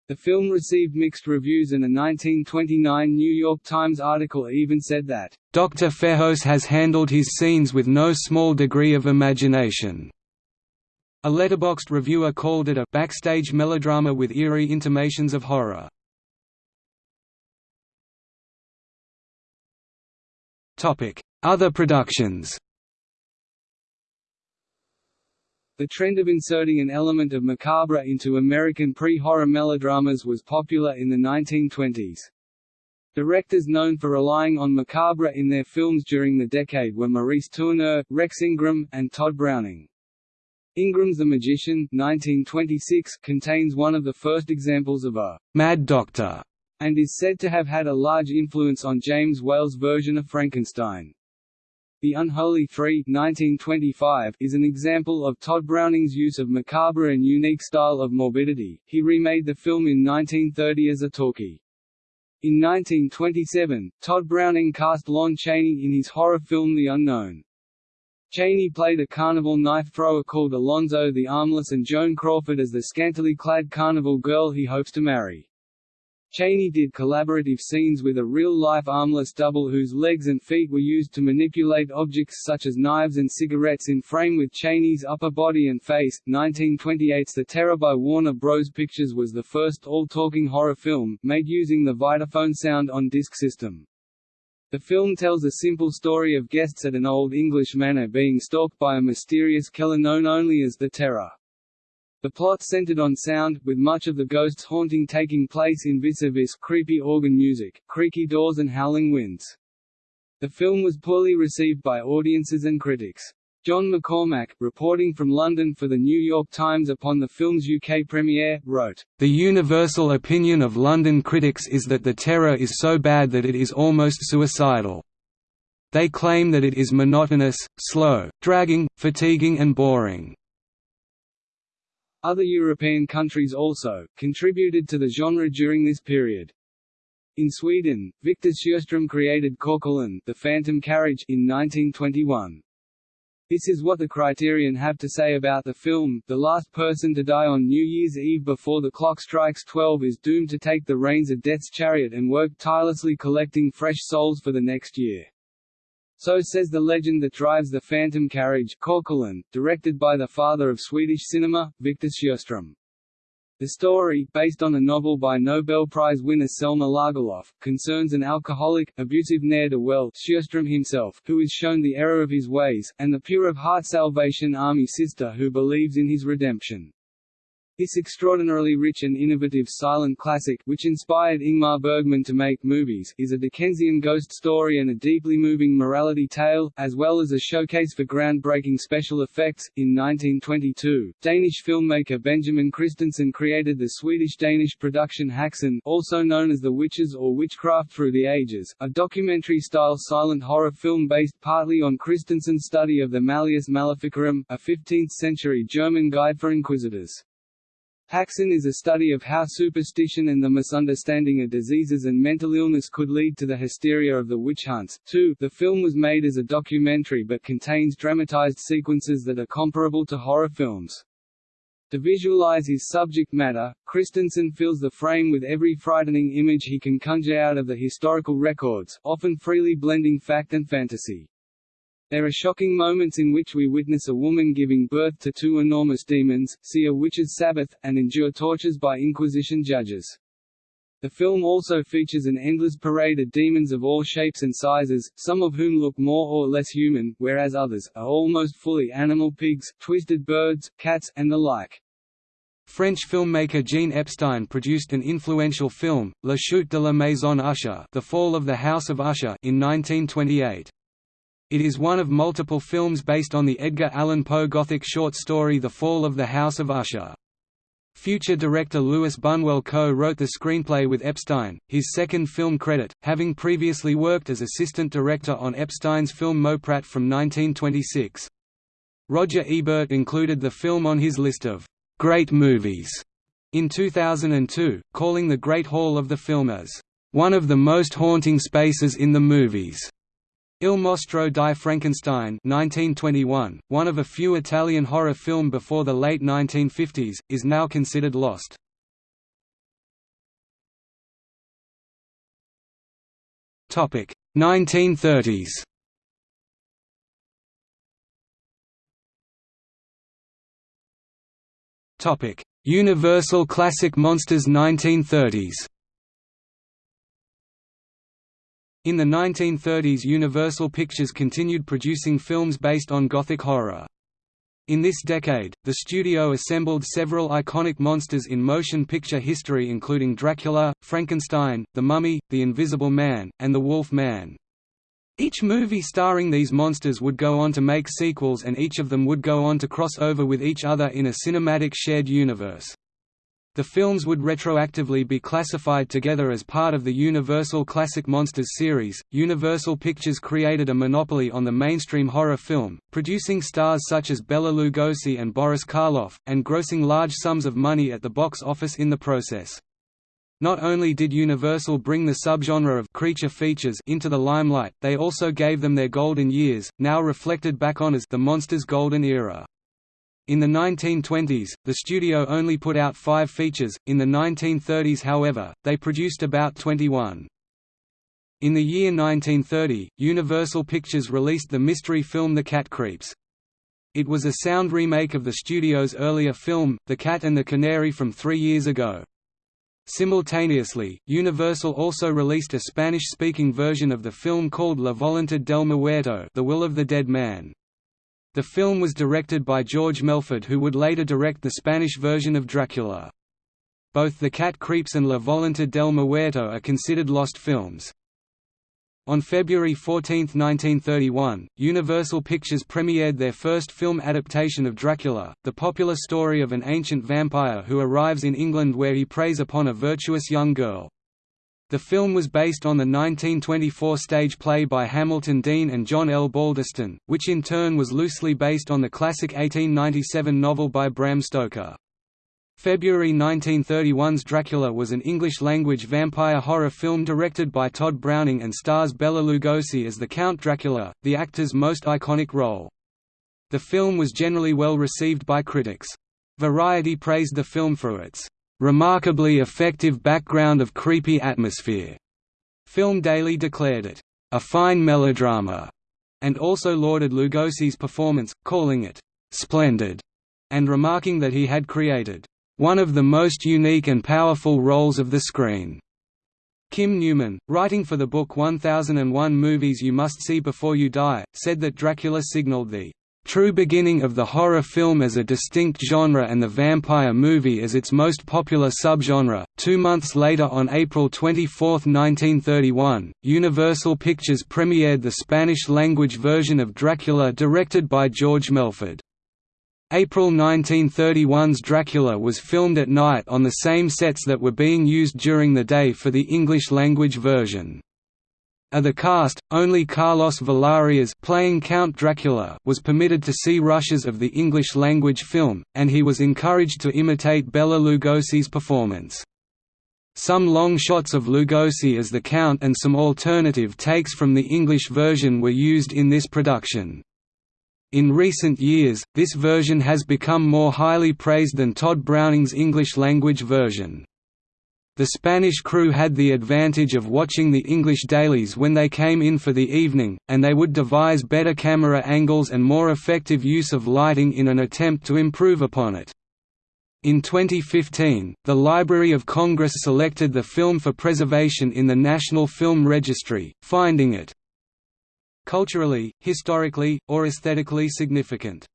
The film received mixed reviews and a 1929 New York Times article even said that, "...Dr. Fejos has handled his scenes with no small degree of imagination." A Letterboxd reviewer called it a backstage melodrama with eerie intimations of horror. Other productions The trend of inserting an element of macabre into American pre-horror melodramas was popular in the 1920s. Directors known for relying on macabre in their films during the decade were Maurice Tourneur, Rex Ingram, and Tod Browning. Ingram's The Magician 1926 contains one of the first examples of a «mad doctor» and is said to have had a large influence on James Whale's version of Frankenstein. The Unholy Three 1925 is an example of Tod Browning's use of macabre and unique style of morbidity. He remade the film in 1930 as a talkie. In 1927, Tod Browning cast Lon Chaney in his horror film The Unknown. Chaney played a carnival knife thrower called Alonzo the Armless and Joan Crawford as the scantily clad carnival girl he hopes to marry. Chaney did collaborative scenes with a real-life armless double whose legs and feet were used to manipulate objects such as knives and cigarettes in frame with Chaney's upper body and face. 1928's The Terror by Warner Bros. Pictures was the first all-talking horror film, made using the Vitaphone sound on disc system. The film tells a simple story of guests at an Old English manor being stalked by a mysterious killer known only as the Terror. The plot centered on sound, with much of the ghosts haunting taking place in vis-a-vis creepy organ music, creaky doors and howling winds. The film was poorly received by audiences and critics. John McCormack, reporting from London for The New York Times upon the film's UK premiere, wrote, The universal opinion of London critics is that The Terror is so bad that it is almost suicidal. They claim that it is monotonous, slow, dragging, fatiguing and boring. Other European countries also, contributed to the genre during this period. In Sweden, Victor Sjöström created Körkarlen the Phantom Carriage in 1921. This is what the Criterion have to say about the film, the last person to die on New Year's Eve before the clock strikes 12 is doomed to take the reins of Death's chariot and work tirelessly collecting fresh souls for the next year. So says the legend that drives the Phantom Carriage Körkarlen, directed by the father of Swedish cinema, Victor Sjöström. The story, based on a novel by Nobel Prize winner Selma Lagerlöf, concerns an alcoholic, abusive ne'er-do-well Sjöström himself, who is shown the error of his ways, and the pure-of-heart Salvation Army sister who believes in his redemption. This extraordinarily rich and innovative silent classic which inspired Ingmar Bergman to make movies is a Dickensian ghost story and a deeply moving morality tale, as well as a showcase for groundbreaking special effects. In 1922, Danish filmmaker Benjamin Christensen created the Swedish-Danish production Häxan also known as The Witches or Witchcraft Through the Ages, a documentary-style silent horror film based partly on Christensen's study of the Malleus Maleficarum, a 15th-century German guide for inquisitors. Häxan is a study of how superstition and the misunderstanding of diseases and mental illness could lead to the hysteria of the witch hunts. 2. The film was made as a documentary but contains dramatized sequences that are comparable to horror films. To visualize his subject matter, Christensen fills the frame with every frightening image he can conjure out of the historical records, often freely blending fact and fantasy. There are shocking moments in which we witness a woman giving birth to two enormous demons, see a witch's Sabbath, and endure tortures by Inquisition judges. The film also features an endless parade of demons of all shapes and sizes, some of whom look more or less human, whereas others, are almost fully animal pigs, twisted birds, cats, and the like. French filmmaker Jean Epstein produced an influential film, La Chute de la Maison Usher The Fall of the House of Usher in 1928. It is one of multiple films based on the Edgar Allan Poe Gothic short story The Fall of the House of Usher. Future director Luis Buñuel co-wrote the screenplay with Epstein, his second film credit, having previously worked as assistant director on Epstein's film Mauprat from 1926. Roger Ebert included the film on his list of «great movies» in 2002, calling the Great Hall of the film as «one of the most haunting spaces in the movies». Il Mostro di Frankenstein 1921, one of a few Italian horror film before the late 1950s, is now considered lost. Topic 1930s. Topic Universal Classic Monsters 1930s. In the 1930s Universal Pictures continued producing films based on Gothic horror. In this decade, the studio assembled several iconic monsters in motion picture history including Dracula, Frankenstein, The Mummy, The Invisible Man, and The Wolf Man. Each movie starring these monsters would go on to make sequels and each of them would go on to cross over with each other in a cinematic shared universe. The films would retroactively be classified together as part of the Universal Classic Monsters series. Universal Pictures created a monopoly on the mainstream horror film, producing stars such as Bela Lugosi and Boris Karloff, and grossing large sums of money at the box office in the process. Not only did Universal bring the subgenre of creature features into the limelight, they also gave them their golden years, now reflected back on as the Monsters' Golden Era. In the 1920s, the studio only put out five features, in the 1930s however, they produced about 21. In the year 1930, Universal Pictures released the mystery film The Cat Creeps. It was a sound remake of the studio's earlier film, The Cat and the Canary from three years ago. Simultaneously, Universal also released a Spanish-speaking version of the film called La Voluntad del Muerto The Will of the Dead Man. The film was directed by George Melford who would later direct the Spanish version of Dracula. Both The Cat Creeps and La Voluntad del Muerto are considered lost films. On February 14, 1931, Universal Pictures premiered their first film adaptation of Dracula, the popular story of an ancient vampire who arrives in England where he preys upon a virtuous young girl. The film was based on the 1924 stage play by Hamilton Deane and John L. Balderston, which in turn was loosely based on the classic 1897 novel by Bram Stoker. February 1931's Dracula was an English-language vampire horror film directed by Tod Browning and stars Bela Lugosi as the Count Dracula, the actor's most iconic role. The film was generally well received by critics. Variety praised the film for its "...remarkably effective background of creepy atmosphere." Film Daily declared it, "...a fine melodrama," and also lauded Lugosi's performance, calling it, "...splendid," and remarking that he had created one of the most unique and powerful roles of the screen. Kim Newman, writing for the book 1001 Movies You Must See Before You Die, said that Dracula signaled the true beginning of the horror film as a distinct genre and the vampire movie as its most popular subgenre. Two months later, on April 24, 1931, Universal Pictures premiered the Spanish language version of Dracula directed by George Melford. April 1931's Dracula was filmed at night on the same sets that were being used during the day for the English-language version. Of the cast, only Carlos Villarias playing Count Dracula was permitted to see rushes of the English-language film, and he was encouraged to imitate Bela Lugosi's performance. Some long shots of Lugosi as the Count and some alternative takes from the English version were used in this production. In recent years, this version has become more highly praised than Tod Browning's English-language version. The Spanish crew had the advantage of watching the English dailies when they came in for the evening, and they would devise better camera angles and more effective use of lighting in an attempt to improve upon it. In 2015, the Library of Congress selected the film for preservation in the National Film Registry, finding it culturally, historically, or aesthetically significant.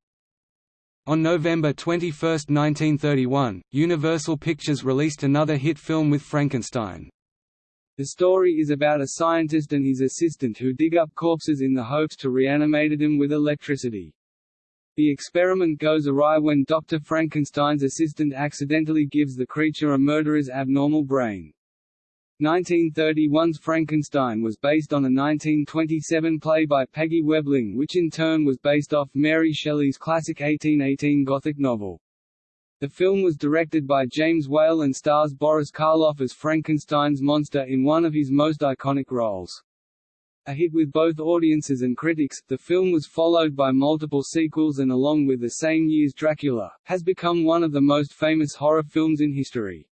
On November 21, 1931, Universal Pictures released another hit film with Frankenstein. The story is about a scientist and his assistant who dig up corpses in the hopes to reanimate them with electricity. The experiment goes awry when Dr. Frankenstein's assistant accidentally gives the creature a murderer's abnormal brain. 1931's Frankenstein was based on a 1927 play by Peggy Webling which in turn was based off Mary Shelley's classic 1818 Gothic novel. The film was directed by James Whale and stars Boris Karloff as Frankenstein's monster in one of his most iconic roles. A hit with both audiences and critics, the film was followed by multiple sequels and along with the same year's Dracula, has become one of the most famous horror films in history.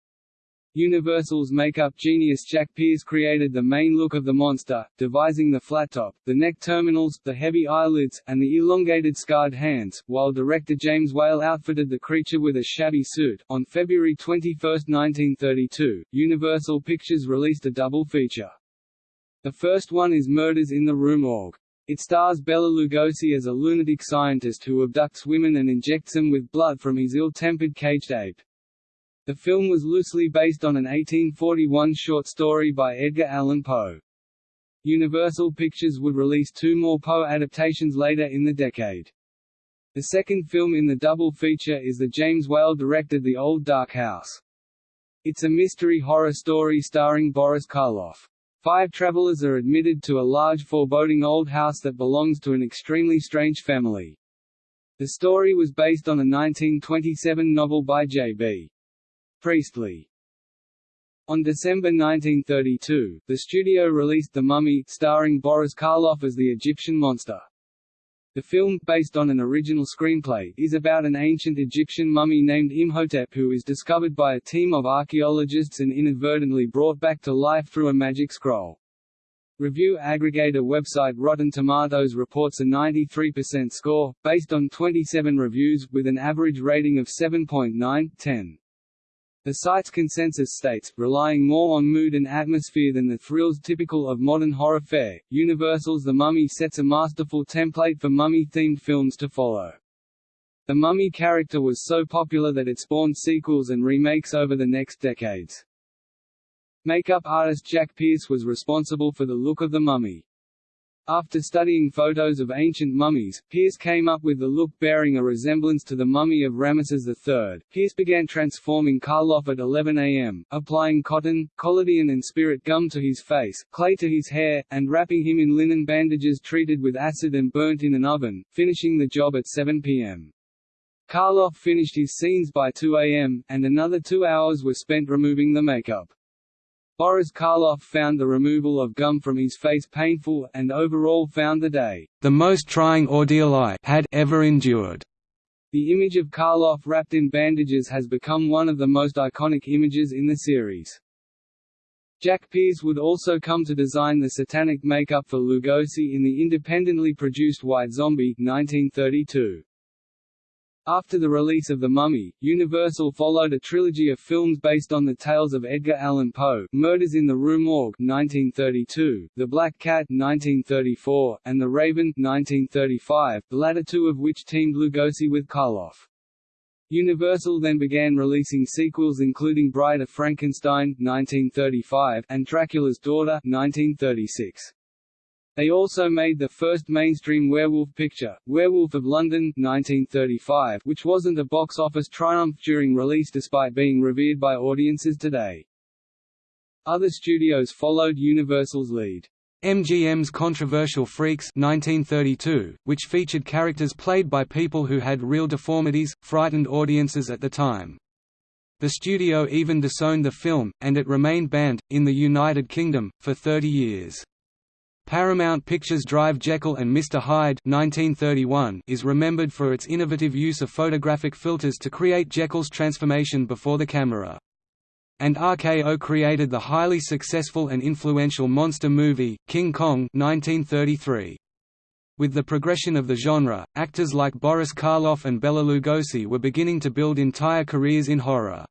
Universal's makeup genius Jack Pierce created the main look of the monster, devising the flat top, the neck terminals, the heavy eyelids, and the elongated scarred hands, while director James Whale outfitted the creature with a shabby suit. On February 21, 1932, Universal Pictures released a double feature. The first one is Murders in the Rue Morgue. It stars Bela Lugosi as a lunatic scientist who abducts women and injects them with blood from his ill-tempered caged ape. The film was loosely based on an 1841 short story by Edgar Allan Poe. Universal Pictures would release two more Poe adaptations later in the decade. The second film in the double feature is the James Whale-directed The Old Dark House. It's a mystery horror story starring Boris Karloff. Five travelers are admitted to a large foreboding old house that belongs to an extremely strange family. The story was based on a 1927 novel by J.B. Priestley On December 1932, the studio released The Mummy starring Boris Karloff as the Egyptian monster. The film, based on an original screenplay, is about an ancient Egyptian mummy named Imhotep who is discovered by a team of archaeologists and inadvertently brought back to life through a magic scroll. Review aggregator website Rotten Tomatoes reports a 93% score, based on 27 reviews, with an average rating of 7.9/10. The site's consensus states, relying more on mood and atmosphere than the thrills typical of modern horror fare, Universal's The Mummy sets a masterful template for mummy-themed films to follow. The mummy character was so popular that it spawned sequels and remakes over the next decades. Makeup artist Jack Pierce was responsible for the look of the mummy. After studying photos of ancient mummies, Pierce came up with the look bearing a resemblance to the mummy of Ramesses III. Pierce began transforming Karloff at 11 am, applying cotton, collodion and spirit gum to his face, clay to his hair, and wrapping him in linen bandages treated with acid and burnt in an oven, finishing the job at 7 pm. Karloff finished his scenes by 2 am, and another two hours were spent removing the makeup. Boris Karloff found the removal of gum from his face painful, and overall found the day, the most trying ordeal I had ever endured. The image of Karloff wrapped in bandages has become one of the most iconic images in the series. Jack Pierce would also come to design the satanic makeup for Lugosi in the independently produced White Zombie 1932. After the release of The Mummy, Universal followed a trilogy of films based on the tales of Edgar Allan Poe, Murders in the Rue Morgue 1932, The Black Cat 1934, and The Raven 1935, the latter two of which teamed Lugosi with Karloff. Universal then began releasing sequels including Bride of Frankenstein 1935 and Dracula's Daughter 1936. They also made the first mainstream werewolf picture, Werewolf of London 1935, which wasn't a box office triumph during release despite being revered by audiences today. Other studios followed Universal's lead. MGM's controversial Freaks 1932, which featured characters played by people who had real deformities, frightened audiences at the time. The studio even disowned the film, and it remained banned, in the United Kingdom, for 30 years. Paramount Pictures' Dr. Jekyll and Mr. Hyde 1931 is remembered for its innovative use of photographic filters to create Jekyll's transformation before the camera. And RKO created the highly successful and influential monster movie, King Kong 1933. With the progression of the genre, actors like Boris Karloff and Bela Lugosi were beginning to build entire careers in horror.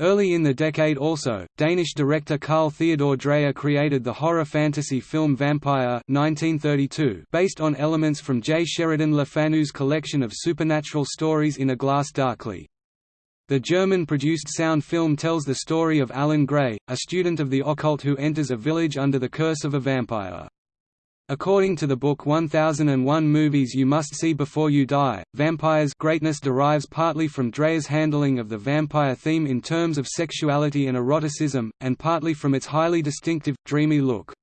Early in the decade also, Danish director Carl Theodor Dreyer created the horror fantasy film Vampyr 1932 based on elements from J. Sheridan Le Fanu's collection of supernatural stories in A Glass Darkly. The German-produced sound film tells the story of Alan Gray, a student of the occult who enters a village under the curse of a vampire. According to the book 1001 Movies You Must See Before You Die, Vampyr's greatness derives partly from Dreyer's handling of the vampire theme in terms of sexuality and eroticism, and partly from its highly distinctive, dreamy look.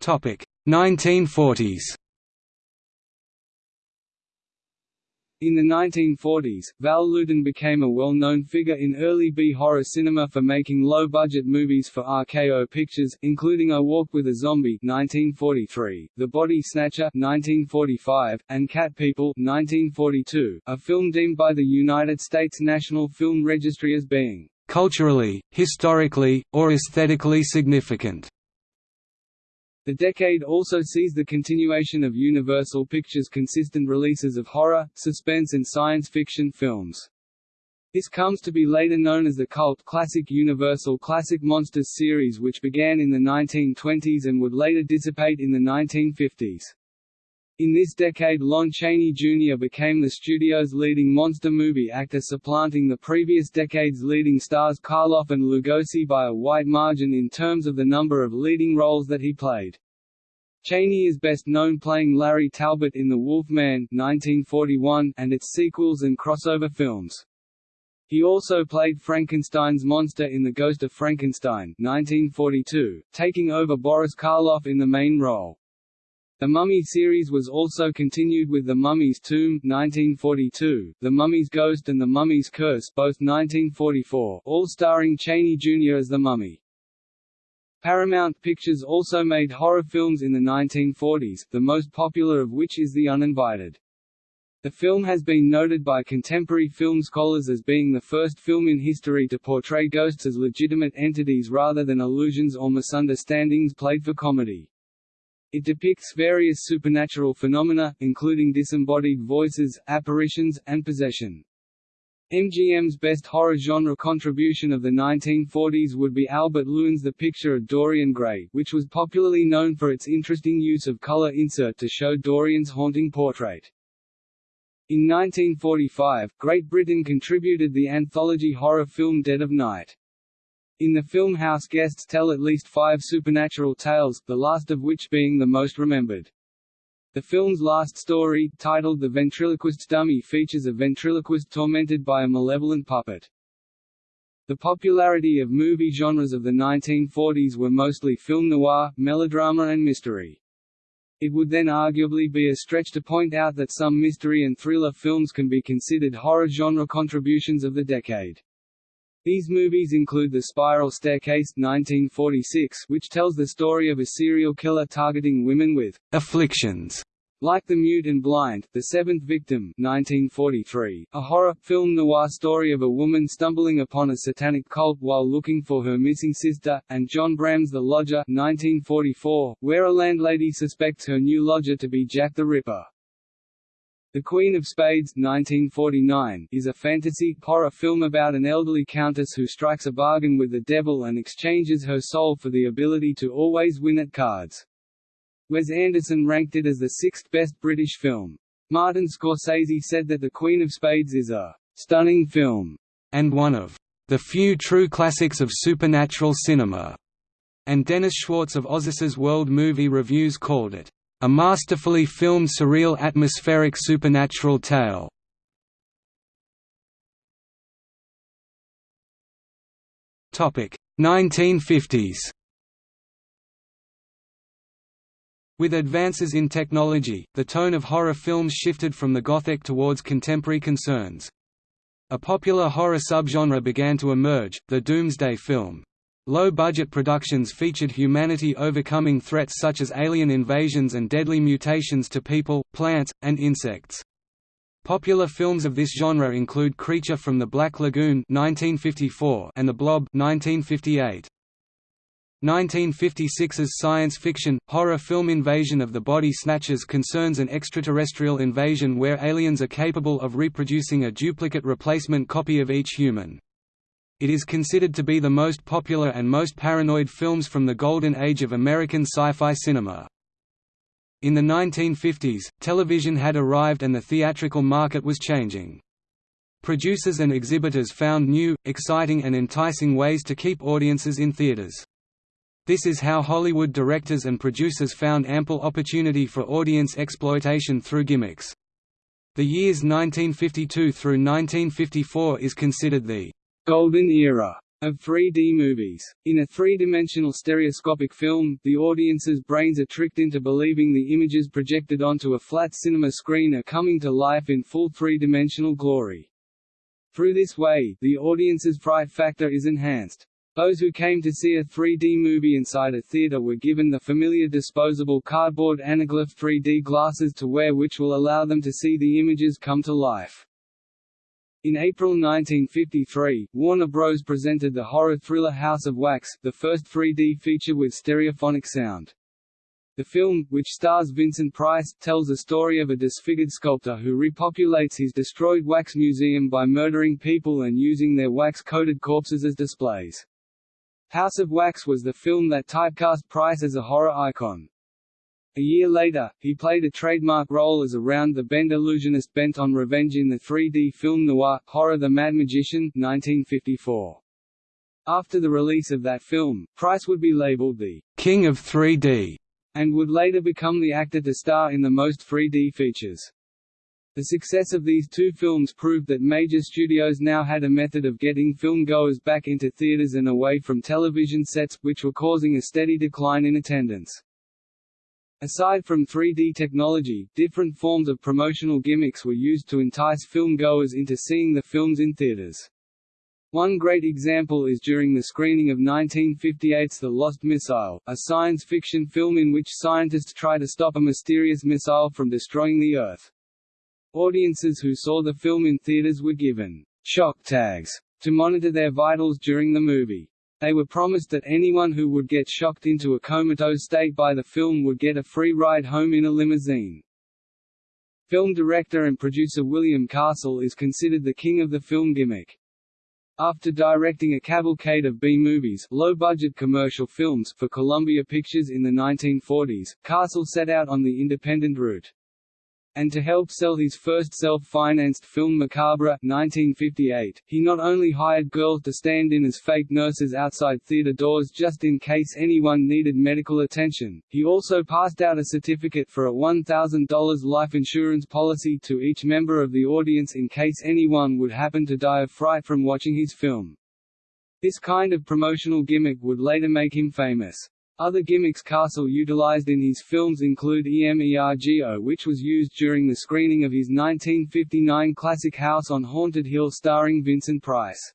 Topic 1940s In the 1940s, Val Lewton became a well-known figure in early B-horror cinema for making low-budget movies for RKO Pictures, including I Walked with a Zombie 1943, The Body Snatcher 1945, and Cat People 1942, a film deemed by the United States National Film Registry as being culturally, historically, or aesthetically significant. The decade also sees the continuation of Universal Pictures' consistent releases of horror, suspense and science fiction films. This comes to be later known as the cult classic Universal Classic Monsters series which began in the 1920s and would later dissipate in the 1950s. In this decade Lon Chaney Jr. became the studio's leading monster movie actor supplanting the previous decade's leading stars Karloff and Lugosi by a wide margin in terms of the number of leading roles that he played. Chaney is best known playing Larry Talbot in The Wolf Man 1941 and its sequels and crossover films. He also played Frankenstein's monster in The Ghost of Frankenstein 1942, taking over Boris Karloff in the main role. The Mummy series was also continued with The Mummy's Tomb 1942, The Mummy's Ghost and The Mummy's Curse both 1944, all starring Chaney Jr. as the Mummy. Paramount Pictures also made horror films in the 1940s, the most popular of which is The Uninvited. The film has been noted by contemporary film scholars as being the first film in history to portray ghosts as legitimate entities rather than illusions or misunderstandings played for comedy. It depicts various supernatural phenomena, including disembodied voices, apparitions, and possession. MGM's best horror genre contribution of the 1940s would be Albert Lewin's The Picture of Dorian Gray, which was popularly known for its interesting use of color insert to show Dorian's haunting portrait. In 1945, Great Britain contributed the anthology horror film Dead of Night. In the film house guests tell at least five supernatural tales, the last of which being the most remembered. The film's last story, titled The Ventriloquist's Dummy features a ventriloquist tormented by a malevolent puppet. The popularity of movie genres of the 1940s were mostly film noir, melodrama and mystery. It would then arguably be a stretch to point out that some mystery and thriller films can be considered horror genre contributions of the decade. These movies include The Spiral Staircase 1946, which tells the story of a serial killer targeting women with afflictions like The Mute and Blind, The Seventh Victim 1943, a horror, film noir story of a woman stumbling upon a satanic cult while looking for her missing sister, and John Brahm's The Lodger 1944, where a landlady suspects her new lodger to be Jack the Ripper. The Queen of Spades 1949, is a fantasy, horror film about an elderly countess who strikes a bargain with the devil and exchanges her soul for the ability to always win at cards. Wes Anderson ranked it as the sixth best British film. Martin Scorsese said that The Queen of Spades is a «stunning film» and one of «the few true classics of supernatural cinema», and Dennis Schwartz of Ozus's World Movie Reviews called it a masterfully filmed surreal atmospheric supernatural tale. Topic 1950s. With advances in technology, the tone of horror films shifted from the Gothic towards contemporary concerns. A popular horror subgenre began to emerge, the doomsday film. Low-budget productions featured humanity overcoming threats such as alien invasions and deadly mutations to people, plants, and insects. Popular films of this genre include Creature from the Black Lagoon 1954 and The Blob 1958. 1956's science fiction, horror film Invasion of the Body Snatchers concerns an extraterrestrial invasion where aliens are capable of reproducing a duplicate replacement copy of each human. It is considered to be the most popular and most paranoid films from the golden age of American sci-fi cinema. In the 1950s, television had arrived and the theatrical market was changing. Producers and exhibitors found new, exciting and enticing ways to keep audiences in theaters. This is how Hollywood directors and producers found ample opportunity for audience exploitation through gimmicks. The years 1952 through 1954 is considered the golden era of 3D movies. In a three-dimensional stereoscopic film, the audience's brains are tricked into believing the images projected onto a flat cinema screen are coming to life in full three-dimensional glory. Through this way, the audience's fright factor is enhanced. Those who came to see a 3D movie inside a theater were given the familiar disposable cardboard anaglyph 3D glasses to wear which will allow them to see the images come to life. In April 1953, Warner Bros. presented the horror thriller House of Wax, the first 3D feature with stereophonic sound. The film, which stars Vincent Price, tells the story of a disfigured sculptor who repopulates his destroyed wax museum by murdering people and using their wax-coated corpses as displays. House of Wax was the film that typecast Price as a horror icon. A year later, he played a trademark role as a round-the-bend illusionist bent on revenge in the 3D film noir, Horror the Mad Magician 1954. After the release of that film, Price would be labeled the «King of 3D» and would later become the actor to star in the most 3D features. The success of these two films proved that major studios now had a method of getting film-goers back into theaters and away from television sets, which were causing a steady decline in attendance. Aside from 3D technology, different forms of promotional gimmicks were used to entice film-goers into seeing the films in theaters. One great example is during the screening of 1958's The Lost Missile, a science fiction film in which scientists try to stop a mysterious missile from destroying the Earth. Audiences who saw the film in theaters were given shock tags to monitor their vitals during the movie. They were promised that anyone who would get shocked into a comatose state by the film would get a free ride home in a limousine. Film director and producer William Castle is considered the king of the film gimmick. After directing a cavalcade of B-movies low-budget commercial films for Columbia Pictures in the 1940s, Castle set out on the independent route and to help sell his first self-financed film Macabre 1958, he not only hired girls to stand in as fake nurses outside theater doors just in case anyone needed medical attention, he also passed out a certificate for a $1,000 life insurance policy to each member of the audience in case anyone would happen to die of fright from watching his film. This kind of promotional gimmick would later make him famous. Other gimmicks Castle utilized in his films include EMERGO which was used during the screening of his 1959 classic House on Haunted Hill starring Vincent Price.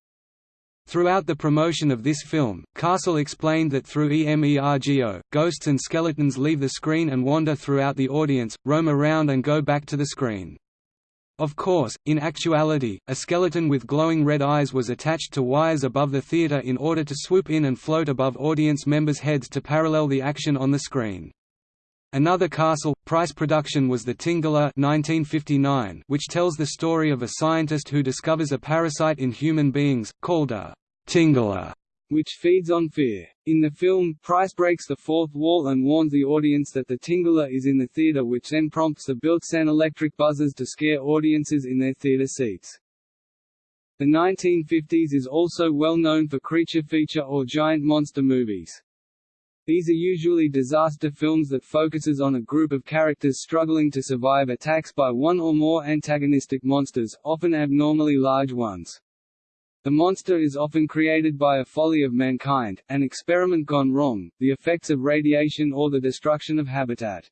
Throughout the promotion of this film, Castle explained that through EMERGO, ghosts and skeletons leave the screen and wander throughout the audience, roam around and go back to the screen. Of course, in actuality, a skeleton with glowing red eyes was attached to wires above the theater in order to swoop in and float above audience members' heads to parallel the action on the screen. Another Castle, Price production was The Tingler 1959, which tells the story of a scientist who discovers a parasite in human beings, called a tingler which feeds on fear. In the film, Price breaks the fourth wall and warns the audience that the Tingler is in the theater which then prompts the built-in electric buzzers to scare audiences in their theater seats. The 1950s is also well known for creature feature or giant monster movies. These are usually disaster films that focuses on a group of characters struggling to survive attacks by one or more antagonistic monsters, often abnormally large ones. The monster is often created by a folly of mankind, an experiment gone wrong, the effects of radiation or the destruction of habitat.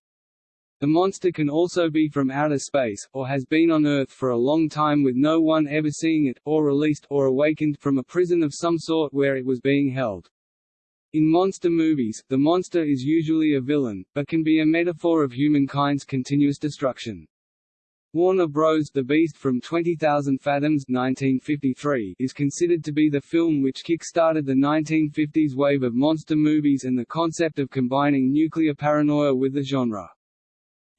The monster can also be from outer space, or has been on Earth for a long time with no one ever seeing it, or released or awakened from a prison of some sort where it was being held. In monster movies, the monster is usually a villain, but can be a metaphor of humankind's continuous destruction. Warner Bros. The Beast from 20,000 Fathoms 1953 is considered to be the film which kick-started the 1950s wave of monster movies and the concept of combining nuclear paranoia with the genre.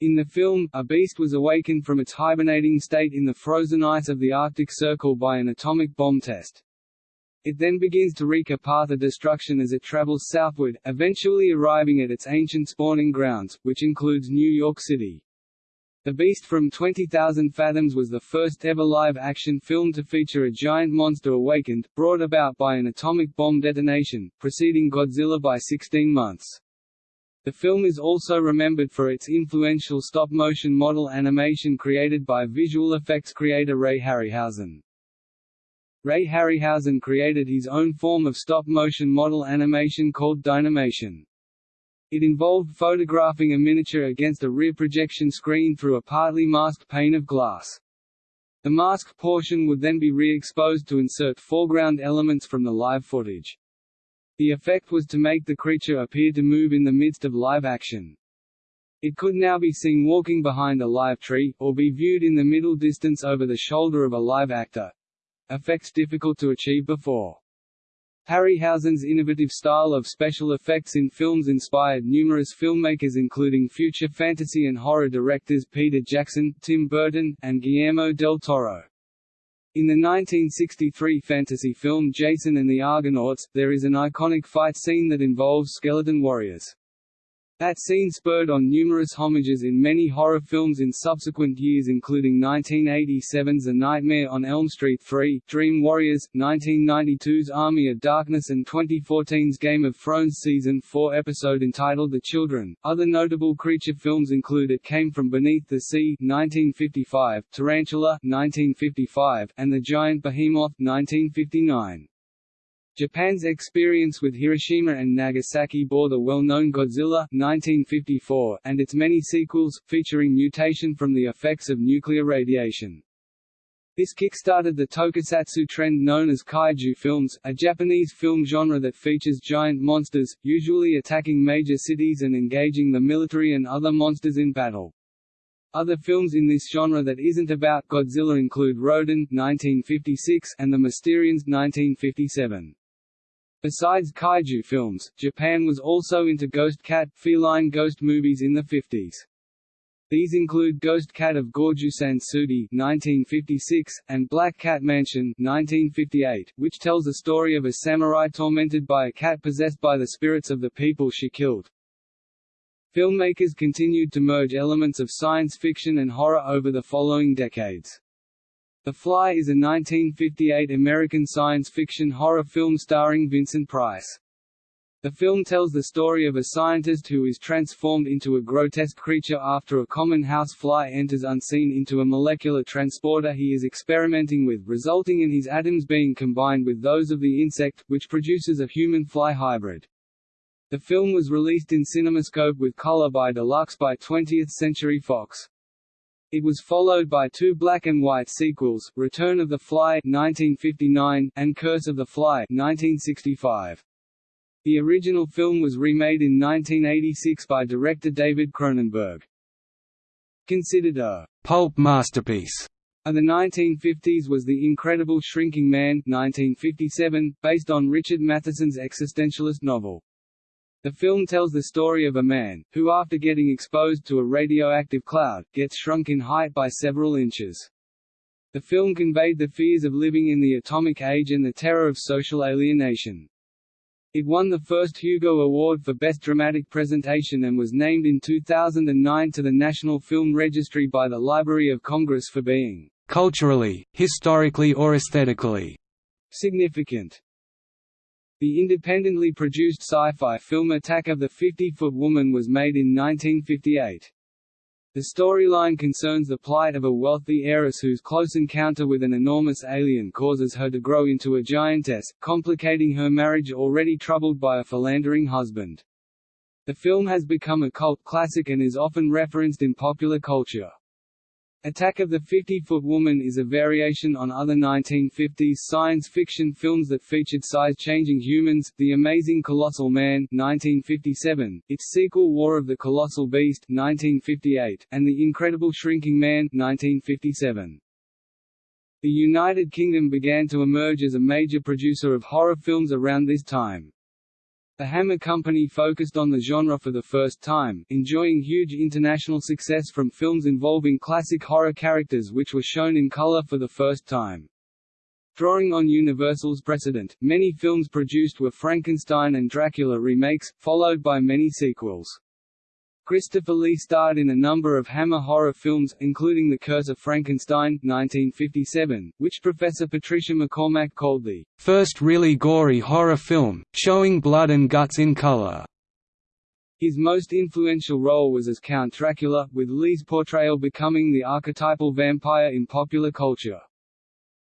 In the film, a beast was awakened from its hibernating state in the frozen ice of the Arctic Circle by an atomic bomb test. It then begins to wreak a path of destruction as it travels southward, eventually arriving at its ancient spawning grounds, which includes New York City. The Beast from 20,000 Fathoms was the first ever live-action film to feature a giant monster awakened, brought about by an atomic bomb detonation, preceding Godzilla by 16 months. The film is also remembered for its influential stop-motion model animation created by visual effects creator Ray Harryhausen. Ray Harryhausen created his own form of stop-motion model animation called Dynamation. It involved photographing a miniature against a rear projection screen through a partly masked pane of glass. The masked portion would then be re-exposed to insert foreground elements from the live footage. The effect was to make the creature appear to move in the midst of live action. It could now be seen walking behind a live tree, or be viewed in the middle distance over the shoulder of a live actor. Effects difficult to achieve before. Harryhausen's innovative style of special effects in films inspired numerous filmmakers including future fantasy and horror directors Peter Jackson, Tim Burton, and Guillermo del Toro. In the 1963 fantasy film Jason and the Argonauts, there is an iconic fight scene that involves skeleton warriors. That scene spurred on numerous homages in many horror films in subsequent years including 1987's A Nightmare on Elm Street 3, Dream Warriors, 1992's Army of Darkness and 2014's Game of Thrones Season 4 episode entitled The Children. Other notable creature films include It Came From Beneath the Sea 1955, Tarantula 1955, and The Giant Behemoth 1959. Japan's experience with Hiroshima and Nagasaki bore the well-known Godzilla 1954 and its many sequels, featuring mutation from the effects of nuclear radiation. This kick-started the tokusatsu trend known as kaiju films, a Japanese film genre that features giant monsters, usually attacking major cities and engaging the military and other monsters in battle. Other films in this genre that isn't about Godzilla include Rodan 1956 and The Mysterians 1957. Besides kaiju films, Japan was also into ghost cat, feline ghost movies in the 50s. These include Ghost Cat of Gojusan Tsugi (1956) and Black Cat Mansion (1958), which tells the story of a samurai tormented by a cat possessed by the spirits of the people she killed. Filmmakers continued to merge elements of science fiction and horror over the following decades. The Fly is a 1958 American science fiction horror film starring Vincent Price. The film tells the story of a scientist who is transformed into a grotesque creature after a common house fly enters unseen into a molecular transporter he is experimenting with resulting in his atoms being combined with those of the insect, which produces a human-fly hybrid. The film was released in CinemaScope with color by Deluxe by 20th Century Fox. It was followed by two black and white sequels, Return of the Fly 1959 and Curse of the Fly 1965. The original film was remade in 1986 by director David Cronenberg. Considered a «pulp masterpiece» of the 1950s was The Incredible Shrinking Man 1957, based on Richard Matheson's existentialist novel. The film tells the story of a man, who after getting exposed to a radioactive cloud, gets shrunk in height by several inches. The film conveyed the fears of living in the atomic age and the terror of social alienation. It won the first Hugo Award for Best Dramatic Presentation and was named in 2009 to the National Film Registry by the Library of Congress for being culturally, historically or aesthetically significant. The independently produced sci-fi film Attack of the 50-Foot Woman was made in 1958. The storyline concerns the plight of a wealthy heiress whose close encounter with an enormous alien causes her to grow into a giantess, complicating her marriage already troubled by a philandering husband. The film has become a cult classic and is often referenced in popular culture. Attack of the 50-Foot Woman is a variation on other 1950s science fiction films that featured size-changing humans, The Amazing Colossal Man 1957, its sequel War of the Colossal Beast 1958, and The Incredible Shrinking Man 1957. The United Kingdom began to emerge as a major producer of horror films around this time. The Hammer Company focused on the genre for the first time, enjoying huge international success from films involving classic horror characters which were shown in color for the first time. Drawing on Universal's precedent, many films produced were Frankenstein and Dracula remakes, followed by many sequels. Christopher Lee starred in a number of Hammer horror films, including The Curse of Frankenstein 1957, which Professor Patricia MacCormack called the first really gory horror film, showing blood and guts in color. His most influential role was as Count Dracula, with Lee's portrayal becoming the archetypal vampire in popular culture.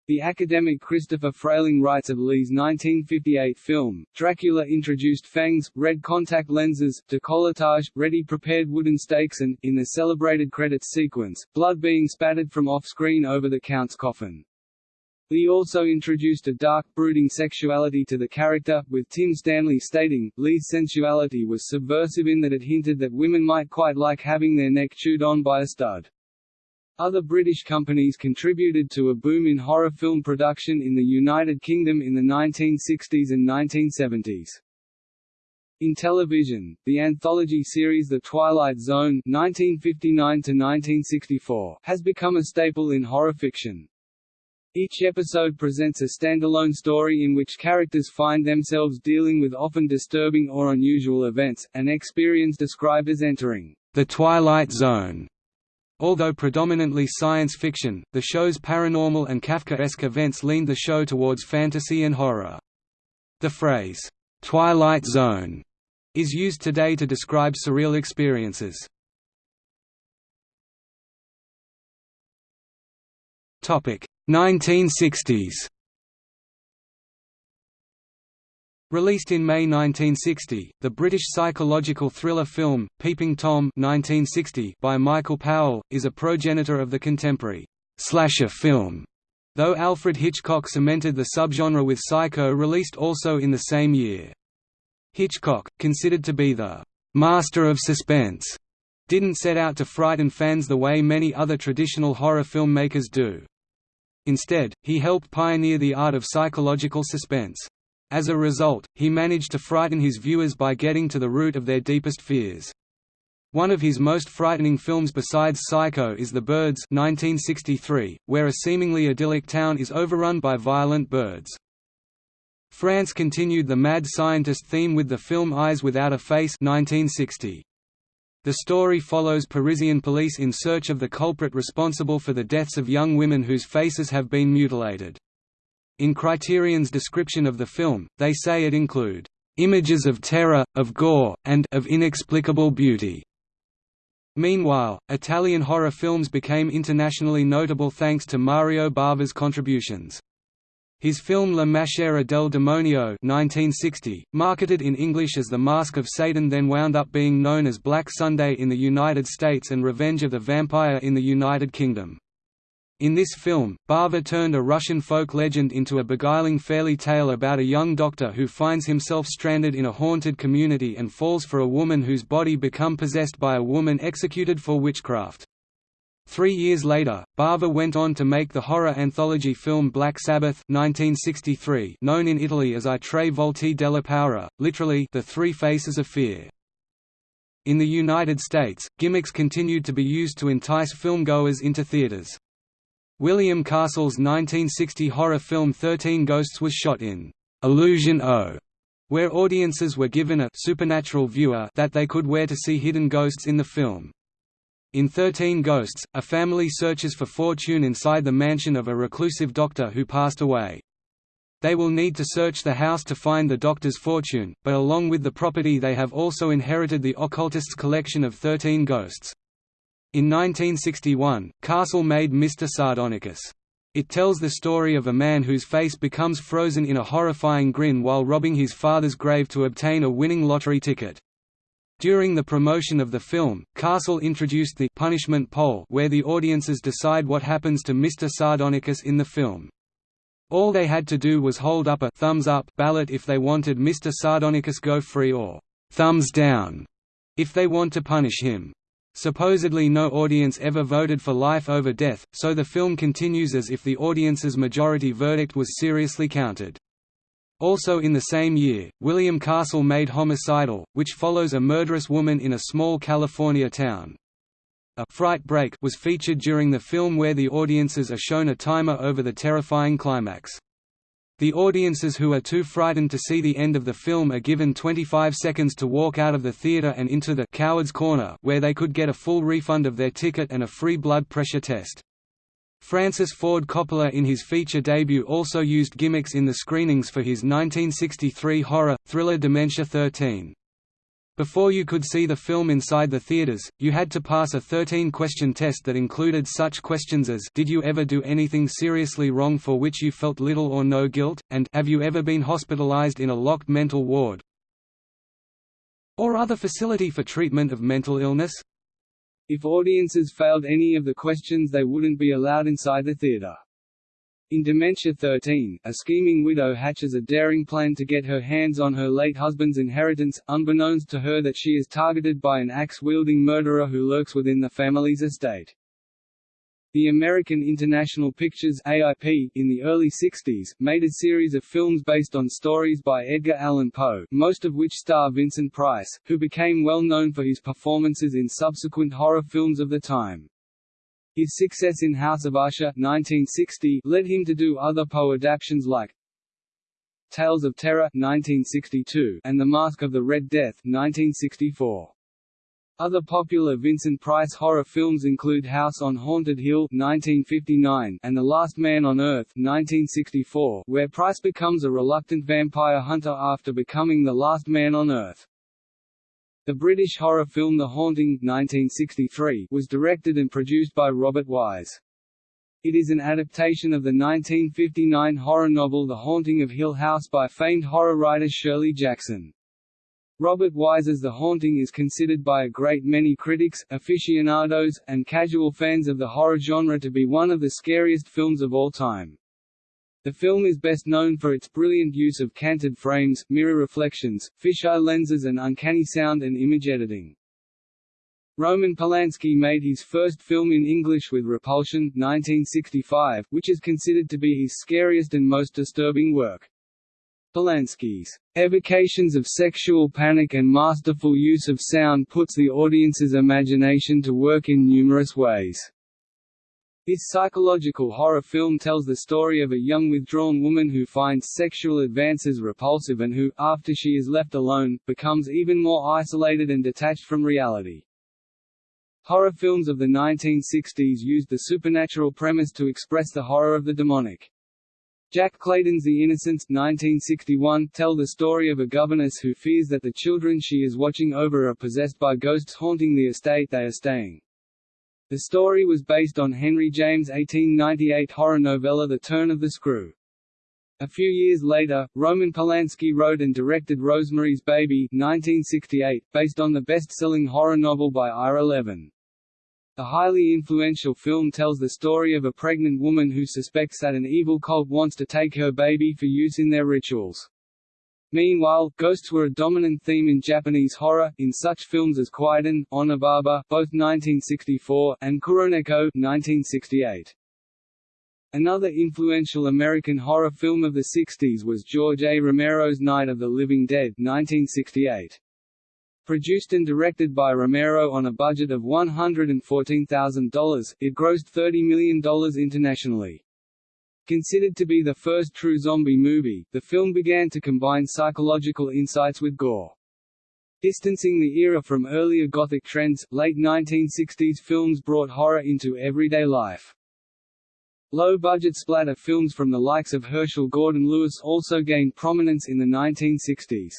The academic Christopher Frayling writes of Lee's 1958 film, Dracula introduced fangs, red contact lenses, decolletage, ready-prepared wooden stakes and, in the celebrated credits sequence, blood being spattered from off-screen over the Count's coffin. Lee also introduced a dark, brooding sexuality to the character, with Tim Stanley stating, Lee's sensuality was subversive in that it hinted that women might quite like having their neck chewed on by a stud. Other British companies contributed to a boom in horror film production in the United Kingdom in the 1960s and 1970s. In television, the anthology series The Twilight Zone (1959–1964) has become a staple in horror fiction. Each episode presents a standalone story in which characters find themselves dealing with often disturbing or unusual events, an experience described as entering the Twilight Zone. Although predominantly science fiction, the show's paranormal and Kafkaesque events leaned the show towards fantasy and horror. The phrase, "'Twilight Zone' is used today to describe surreal experiences. Topic 1960s Released in May 1960, the British psychological thriller film, Peeping Tom 1960 by Michael Powell, is a progenitor of the contemporary slasher film, though Alfred Hitchcock cemented the subgenre with Psycho released also in the same year. Hitchcock, considered to be the «master of suspense», didn't set out to frighten fans the way many other traditional horror filmmakers do. Instead, he helped pioneer the art of psychological suspense. As a result, he managed to frighten his viewers by getting to the root of their deepest fears. One of his most frightening films besides Psycho is The Birds 1963, where a seemingly idyllic town is overrun by violent birds. France continued the mad scientist theme with the film Eyes Without a Face 1960. The story follows Parisian police in search of the culprit responsible for the deaths of young women whose faces have been mutilated. In Criterion's description of the film, they say it include images of terror, of gore, and of inexplicable beauty. Meanwhile, Italian horror films became internationally notable thanks to Mario Bava's contributions. His film La Maschera del Demonio 1960, marketed in English as The Mask of Satan then wound up being known as Black Sunday in the United States and Revenge of the Vampire in the United Kingdom. In this film, Bava turned a Russian folk legend into a beguiling fairy tale about a young doctor who finds himself stranded in a haunted community and falls for a woman whose body become possessed by a woman executed for witchcraft. Three years later, Bava went on to make the horror anthology film Black Sabbath 1963, known in Italy as I Tre Volti della Paura, literally The Three Faces of Fear. In the United States, gimmicks continued to be used to entice filmgoers into theaters. William Castle's 1960 horror film Thirteen Ghosts was shot in Illusion O, where audiences were given a supernatural viewer that they could wear to see hidden ghosts in the film. In Thirteen Ghosts, a family searches for fortune inside the mansion of a reclusive doctor who passed away. They will need to search the house to find the doctor's fortune, but along with the property they have also inherited the occultist's collection of thirteen ghosts. In 1961, Castle made Mr. Sardonicus. It tells the story of a man whose face becomes frozen in a horrifying grin while robbing his father's grave to obtain a winning lottery ticket. During the promotion of the film, Castle introduced the punishment poll where the audiences decide what happens to Mr. Sardonicus in the film. All they had to do was hold up a thumbs up ballot if they wanted Mr. Sardonicus go free or thumbs down if they want to punish him. Supposedly no audience ever voted for life over death, so the film continues as if the audience's majority verdict was seriously counted. Also in the same year, William Castle made Homicidal, which follows a murderous woman in a small California town. A fright break was featured during the film where the audiences are shown a timer over the terrifying climax. The audiences who are too frightened to see the end of the film are given 25 seconds to walk out of the theater and into the «coward's corner» where they could get a full refund of their ticket and a free blood pressure test. Francis Ford Coppola in his feature debut also used gimmicks in the screenings for his 1963 horror, thriller Dementia 13. Before you could see the film inside the theaters, you had to pass a 13-question test that included such questions as Did you ever do anything seriously wrong for which you felt little or no guilt, and Have you ever been hospitalized in a locked mental ward or other facility for treatment of mental illness? If audiences failed any of the questions they wouldn't be allowed inside the theater. In Dementia 13, a scheming widow hatches a daring plan to get her hands on her late husband's inheritance, unbeknownst to her that she is targeted by an axe-wielding murderer who lurks within the family's estate. The American International Pictures AIP, in the early 60s, made a series of films based on stories by Edgar Allan Poe, most of which star Vincent Price, who became well known for his performances in subsequent horror films of the time. His success in House of Usher 1960 led him to do other Poe adaptations like Tales of Terror 1962 and The Mask of the Red Death 1964. Other popular Vincent Price horror films include House on Haunted Hill 1959 and The Last Man on Earth 1964, where Price becomes a reluctant vampire hunter after becoming the last man on Earth. The British horror film The Haunting 1963 was directed and produced by Robert Wise. It is an adaptation of the 1959 horror novel The Haunting of Hill House by famed horror writer Shirley Jackson. Robert Wise's The Haunting is considered by a great many critics, aficionados, and casual fans of the horror genre to be one of the scariest films of all time. The film is best known for its brilliant use of canted frames, mirror reflections, fisheye lenses and uncanny sound and image editing. Roman Polanski made his first film in English with Repulsion 1965, which is considered to be his scariest and most disturbing work. Polanski's evocations of sexual panic and masterful use of sound puts the audience's imagination to work in numerous ways. This psychological horror film tells the story of a young withdrawn woman who finds sexual advances repulsive and who, after she is left alone, becomes even more isolated and detached from reality. Horror films of the 1960s used the supernatural premise to express the horror of the demonic. Jack Clayton's The Innocents 1961 tell the story of a governess who fears that the children she is watching over are possessed by ghosts haunting the estate they are staying. The story was based on Henry James' 1898 horror novella The Turn of the Screw. A few years later, Roman Polanski wrote and directed Rosemary's Baby 1968, based on the best-selling horror novel by Ira Levin. The highly influential film tells the story of a pregnant woman who suspects that an evil cult wants to take her baby for use in their rituals. Meanwhile, ghosts were a dominant theme in Japanese horror, in such films as Kwaidan, Onibaba both 1964, and Kuroneko 1968. Another influential American horror film of the 60s was George A. Romero's Night of the Living Dead 1968. Produced and directed by Romero on a budget of $114,000, it grossed $30 million internationally. Considered to be the first true zombie movie, the film began to combine psychological insights with gore. Distancing the era from earlier Gothic trends, late 1960s films brought horror into everyday life. Low-budget splatter films from the likes of Herschell Gordon Lewis also gained prominence in the 1960s.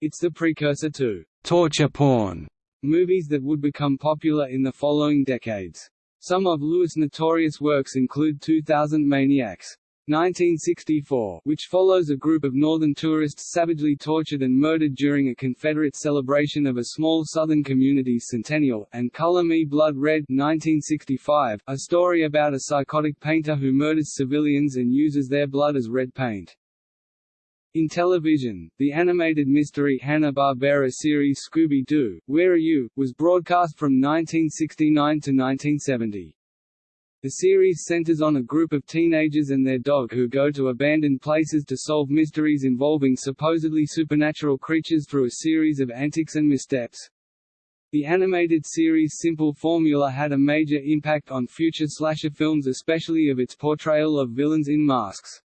It's the precursor to torture porn movies that would become popular in the following decades. Some of Lewis' notorious works include 2000 Maniacs, 1964, which follows a group of northern tourists savagely tortured and murdered during a Confederate celebration of a small southern community's centennial, and Color Me Blood Red 1965, a story about a psychotic painter who murders civilians and uses their blood as red paint. In television, the animated mystery Hanna-Barbera series Scooby-Doo, Where Are You?, was broadcast from 1969 to 1970. The series centers on a group of teenagers and their dog who go to abandoned places to solve mysteries involving supposedly supernatural creatures through a series of antics and missteps. The animated series' simple formula had a major impact on future slasher films especially of its portrayal of villains in masks.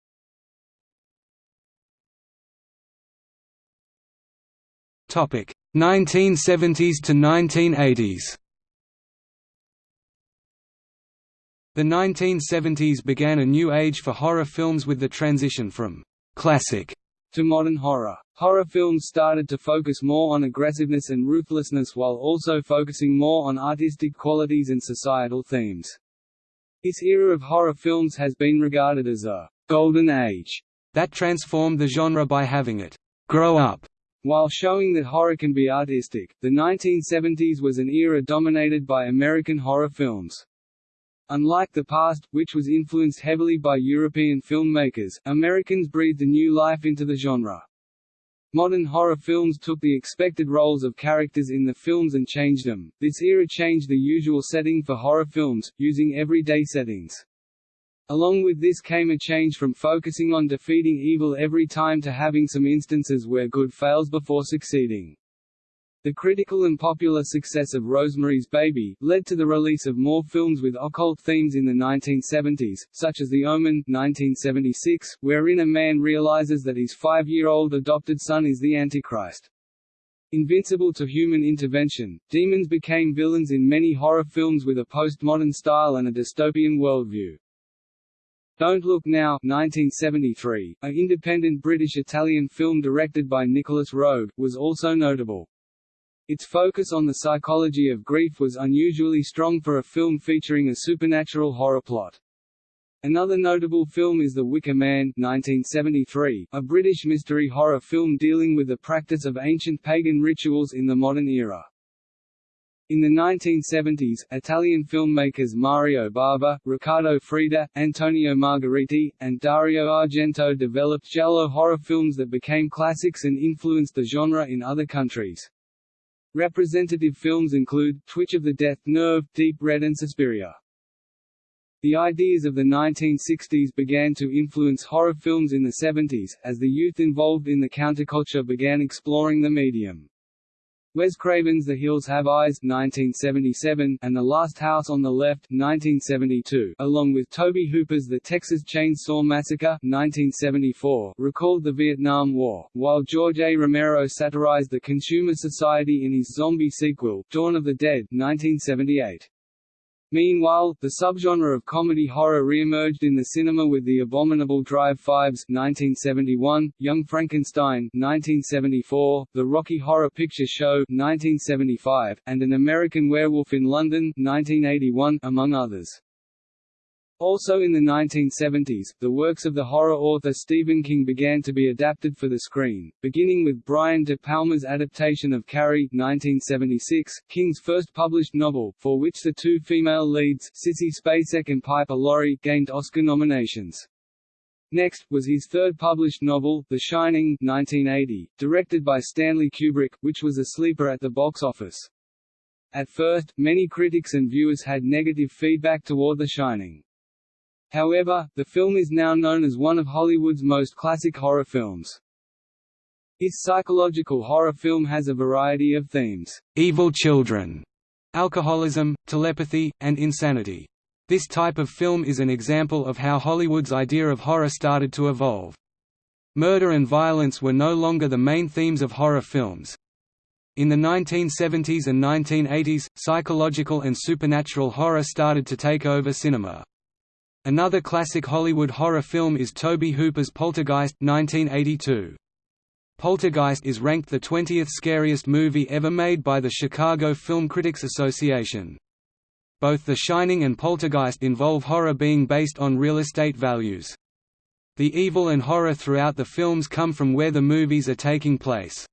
Topic 1970s to 1980s. The 1970s began a new age for horror films with the transition from classic to modern horror. Horror films started to focus more on aggressiveness and ruthlessness while also focusing more on artistic qualities and societal themes. This era of horror films has been regarded as a golden age that transformed the genre by having it grow up while showing that horror can be artistic, the 1970s was an era dominated by American horror films. Unlike the past, which was influenced heavily by European filmmakers, Americans breathed a new life into the genre. Modern horror films took the expected roles of characters in the films and changed them. This era changed the usual setting for horror films, using everyday settings. Along with this came a change from focusing on defeating evil every time to having some instances where good fails before succeeding. The critical and popular success of Rosemary's Baby, led to the release of more films with occult themes in the 1970s, such as The Omen 1976, wherein a man realizes that his five-year-old adopted son is the Antichrist. Invincible to human intervention, demons became villains in many horror films with a postmodern style and a dystopian worldview. Don't Look Now 1973, an independent British-Italian film directed by Nicolas Roeg, was also notable. Its focus on the psychology of grief was unusually strong for a film featuring a supernatural horror plot. Another notable film is The Wicker Man 1973, a British mystery horror film dealing with the practice of ancient pagan rituals in the modern era. In the 1970s, Italian filmmakers Mario Bava, Riccardo Freda, Antonio Margheriti, and Dario Argento developed giallo horror films that became classics and influenced the genre in other countries. Representative films include, Twitch of the Death Nerve, Deep Red and Suspiria. The ideas of the 1960s began to influence horror films in the 70s, as the youth involved in the counterculture began exploring the medium. Wes Craven's The Hills Have Eyes 1977 and The Last House on the Left 1972, along with Tobe Hooper's The Texas Chainsaw Massacre 1974, recalled the Vietnam War, while George A. Romero satirized the consumer society in his zombie sequel, Dawn of the Dead 1978. Meanwhile, the subgenre of comedy horror re-emerged in the cinema with The Abominable Dr. Phibes 1971, Young Frankenstein 1974, The Rocky Horror Picture Show 1975, and An American Werewolf in London 1981, among others. Also in the 1970s, the works of the horror author Stephen King began to be adapted for the screen, beginning with Brian De Palma's adaptation of Carrie 1976, King's first published novel, for which the two female leads, Sissy Spacek and Piper Laurie, gained Oscar nominations. Next, was his third published novel, The Shining 1980, directed by Stanley Kubrick, which was a sleeper at the box office. At first, many critics and viewers had negative feedback toward The Shining. However, the film is now known as one of Hollywood's most classic horror films. This psychological horror film has a variety of themes, evil children, alcoholism, telepathy, and insanity. This type of film is an example of how Hollywood's idea of horror started to evolve. Murder and violence were no longer the main themes of horror films. In the 1970s and 1980s, psychological and supernatural horror started to take over cinema. Another classic Hollywood horror film is Tobe Hooper's Poltergeist 1982. Poltergeist is ranked the 20th scariest movie ever made by the Chicago Film Critics Association. Both The Shining and Poltergeist involve horror being based on real estate values. The evil and horror throughout the films come from where the movies are taking place.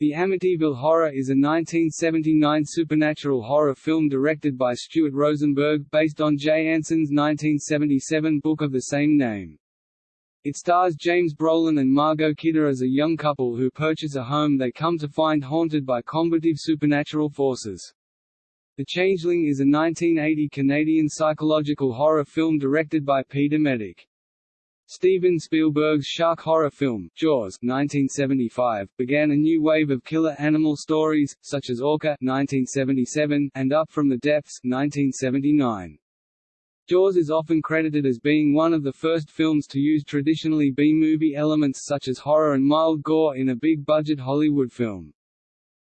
The Amityville Horror is a 1979 supernatural horror film directed by Stuart Rosenberg, based on Jay Anson's 1977 book of the same name. It stars James Brolin and Margot Kidder as a young couple who purchase a home they come to find haunted by combative supernatural forces. The Changeling is a 1980 Canadian psychological horror film directed by Peter Medak. Steven Spielberg's shark horror film, Jaws 1975, began a new wave of killer animal stories, such as Orca 1977, and Up from the Depths 1979. Jaws is often credited as being one of the first films to use traditionally B-movie elements such as horror and mild gore in a big-budget Hollywood film.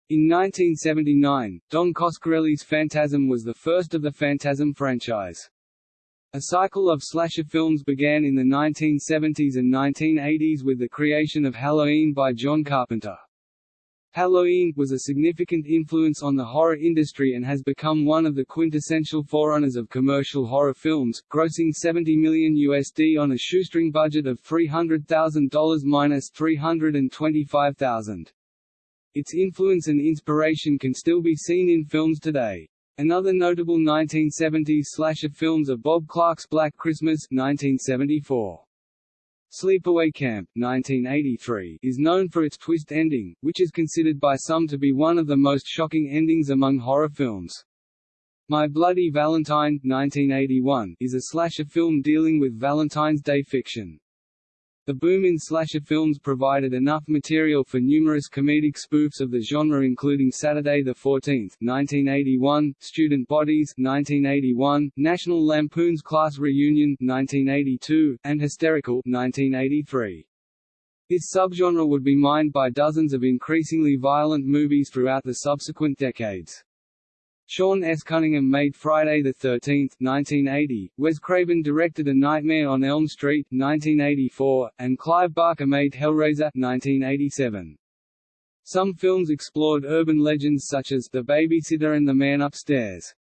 In 1979, Don Coscarelli's Phantasm was the first of the Phantasm franchise. A cycle of slasher films began in the 1970s and 1980s with the creation of Halloween by John Carpenter. Halloween was a significant influence on the horror industry and has become one of the quintessential forerunners of commercial horror films, grossing 70 million USD on a shoestring budget of $300,000 minus 325,000. Its influence and inspiration can still be seen in films today. Another notable 1970s slasher films are Bob Clark's Black Christmas 1974. Sleepaway Camp 1983 is known for its twist ending, which is considered by some to be one of the most shocking endings among horror films. My Bloody Valentine 1981 is a slasher film dealing with Valentine's Day fiction. The boom in slasher films provided enough material for numerous comedic spoofs of the genre including Saturday the 14th 1981, Student Bodies 1981, National Lampoon's Class Reunion 1982, and Hysterical 1983. This subgenre would be mined by dozens of increasingly violent movies throughout the subsequent decades. Sean S. Cunningham made Friday the 13th, 1980. Wes Craven directed A Nightmare on Elm Street, 1984, and Clive Barker made Hellraiser, 1987. Some films explored urban legends such as The Babysitter and The Man Upstairs.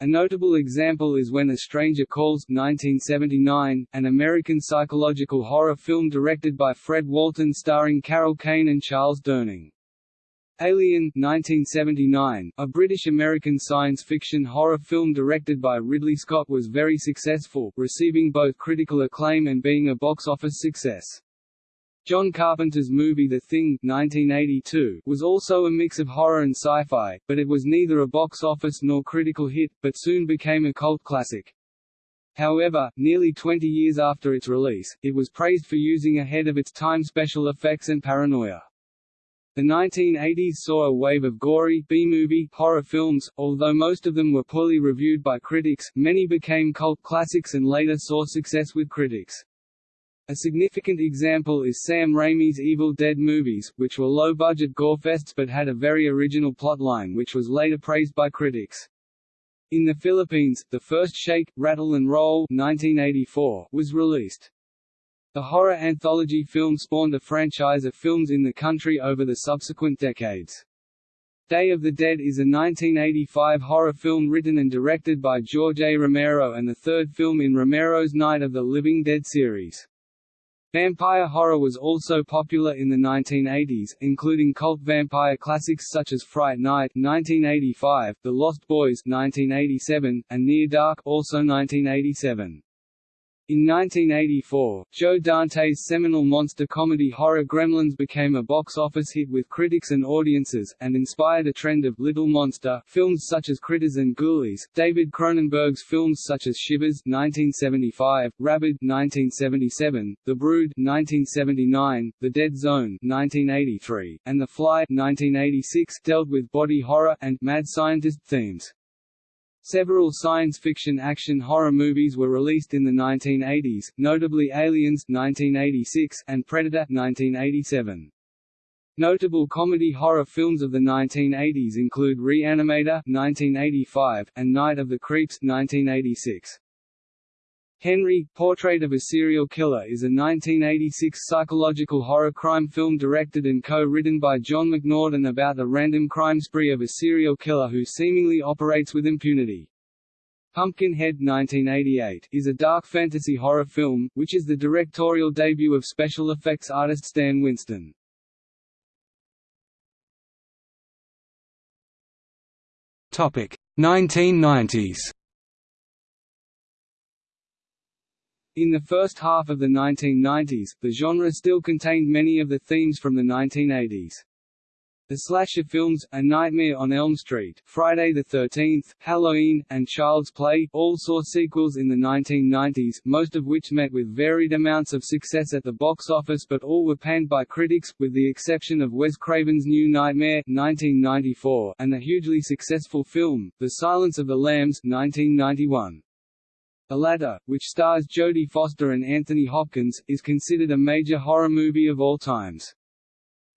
A notable example is When a Stranger Calls 1979, an American psychological horror film directed by Fred Walton starring Carol Kane and Charles Durning. Alien 1979, a British-American science fiction horror film directed by Ridley Scott was very successful, receiving both critical acclaim and being a box office success. John Carpenter's movie The Thing 1982 was also a mix of horror and sci-fi, but it was neither a box office nor critical hit, but soon became a cult classic. However, nearly 20 years after its release, it was praised for using ahead of its time special effects and paranoia. The 1980s saw a wave of gory B-movie horror films, although most of them were poorly reviewed by critics, many became cult classics and later saw success with critics. A significant example is Sam Raimi's Evil Dead movies, which were low-budget gorefests but had a very original plotline which was later praised by critics. In the Philippines, the first Shake, Rattle and Roll 1984 was released. The horror anthology film spawned a franchise of films in the country over the subsequent decades. Day of the Dead is a 1985 horror film written and directed by George A. Romero and the third film in Romero's Night of the Living Dead series. Vampire horror was also popular in the 1980s, including cult vampire classics such as Fright Night 1985, The Lost Boys 1987, and Near Dark also 1987. In 1984, Joe Dante's seminal monster comedy horror Gremlins became a box office hit with critics and audiences, and inspired a trend of Little Monster films such as Critters and Ghoulies. David Cronenberg's films such as Shivers (1975), Rabid (1977), The Brood (1979), The Dead Zone (1983), and The Fly (1986) dealt with body horror and mad scientist themes. Several science fiction action horror movies were released in the 1980s, notably Aliens 1986 and Predator 1987. Notable comedy horror films of the 1980s include Reanimator 1985 and Night of the Creeps 1986. Henry, Portrait of a Serial Killer is a 1986 psychological horror crime film directed and co-written by John McNaughton about the random crime spree of a serial killer who seemingly operates with impunity. Pumpkinhead 1988 is a dark fantasy horror film, which is the directorial debut of special effects artist Stan Winston. Topic 1990s In the first half of the 1990s, the genre still contained many of the themes from the 1980s. The slasher films, A Nightmare on Elm Street, Friday the 13th, Halloween, and Child's Play, all saw sequels in the 1990s, most of which met with varied amounts of success at the box office but all were panned by critics, with the exception of Wes Craven's New Nightmare 1994, and the hugely successful film, The Silence of the Lambs 1991. The latter, which stars Jodie Foster and Anthony Hopkins, is considered a major horror movie of all times.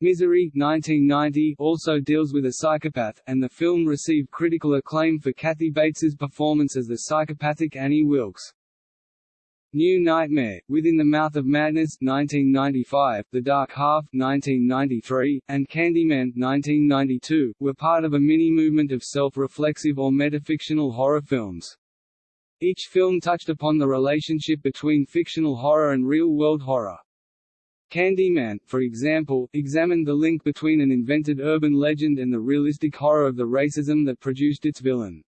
Misery 1990 also deals with a psychopath, and the film received critical acclaim for Kathy Bates's performance as the psychopathic Annie Wilkes. New Nightmare, Within the Mouth of Madness 1995, The Dark Half 1993, and Candyman 1992, were part of a mini-movement of self-reflexive or metafictional horror films. Each film touched upon the relationship between fictional horror and real-world horror. Candyman, for example, examined the link between an invented urban legend and the realistic horror of the racism that produced its villain.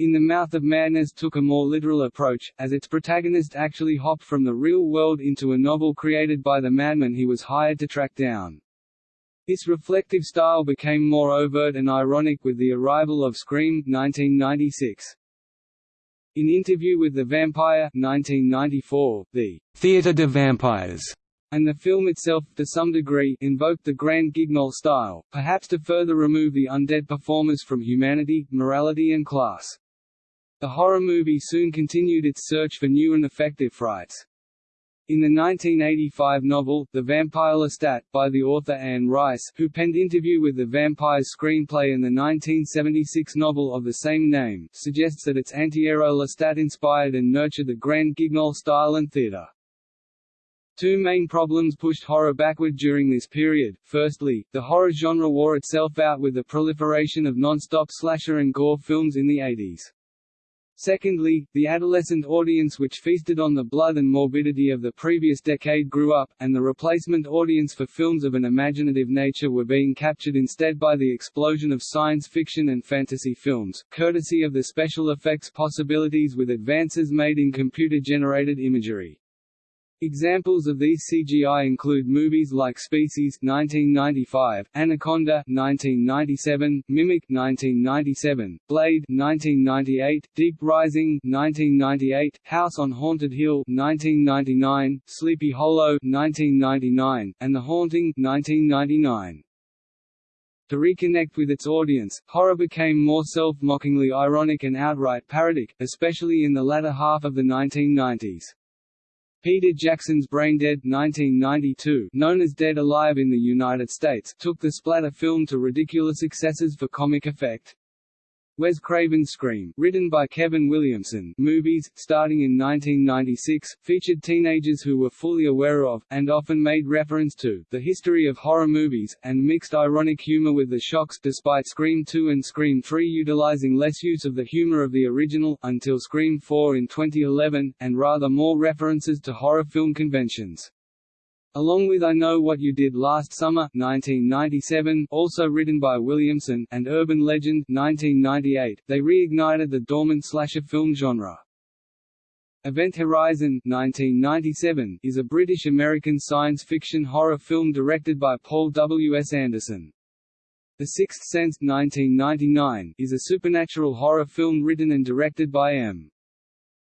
In the Mouth of Madness took a more literal approach, as its protagonist actually hopped from the real world into a novel created by the madman he was hired to track down. This reflective style became more overt and ironic with the arrival of Scream 1996. In Interview with the Vampire 1994, the Theatre de Vampires and the film itself, to some degree, invoked the Grand Guignol style, perhaps to further remove the undead performers from humanity, morality and class. The horror movie soon continued its search for new and effective frights. In the 1985 novel, The Vampire Lestat, by the author Anne Rice, who penned Interview with the Vampire's screenplay and the 1976 novel of the same name, suggests that its anti-hero Lestat inspired and nurtured the Grand Guignol style and theatre. Two main problems pushed horror backward during this period. Firstly, the horror genre wore itself out with the proliferation of non-stop slasher and gore films in the 80s. Secondly, the adolescent audience which feasted on the blood and morbidity of the previous decade grew up, and the replacement audience for films of an imaginative nature were being captured instead by the explosion of science fiction and fantasy films, courtesy of the special effects possibilities with advances made in computer-generated imagery. Examples of these CGI include movies like Species 1995, Anaconda 1997, Mimic 1997, Blade 1998, Deep Rising 1998, House on Haunted Hill 1999, Sleepy Hollow 1999, and The Haunting 1999. To reconnect with its audience, horror became more self-mockingly ironic and outright parodic, especially in the latter half of the 1990s. Peter Jackson's Braindead 1992, known as Dead Alive in the United States, took the splatter film to ridiculous excesses for comic effect. Wes Craven's Scream, written by Kevin Williamson, movies, starting in 1996, featured teenagers who were fully aware of, and often made reference to, the history of horror movies, and mixed ironic humor with the shocks, despite Scream 2 and Scream 3 utilizing less use of the humor of the original, until Scream 4 in 2011, and rather more references to horror film conventions. Along with I Know What You Did Last Summer 1997, also written by Williamson, and Urban Legend 1998, they reignited the dormant slasher film genre. Event Horizon 1997, is a British-American science fiction horror film directed by Paul W. S. Anderson. The Sixth Sense 1999, is a supernatural horror film written and directed by M.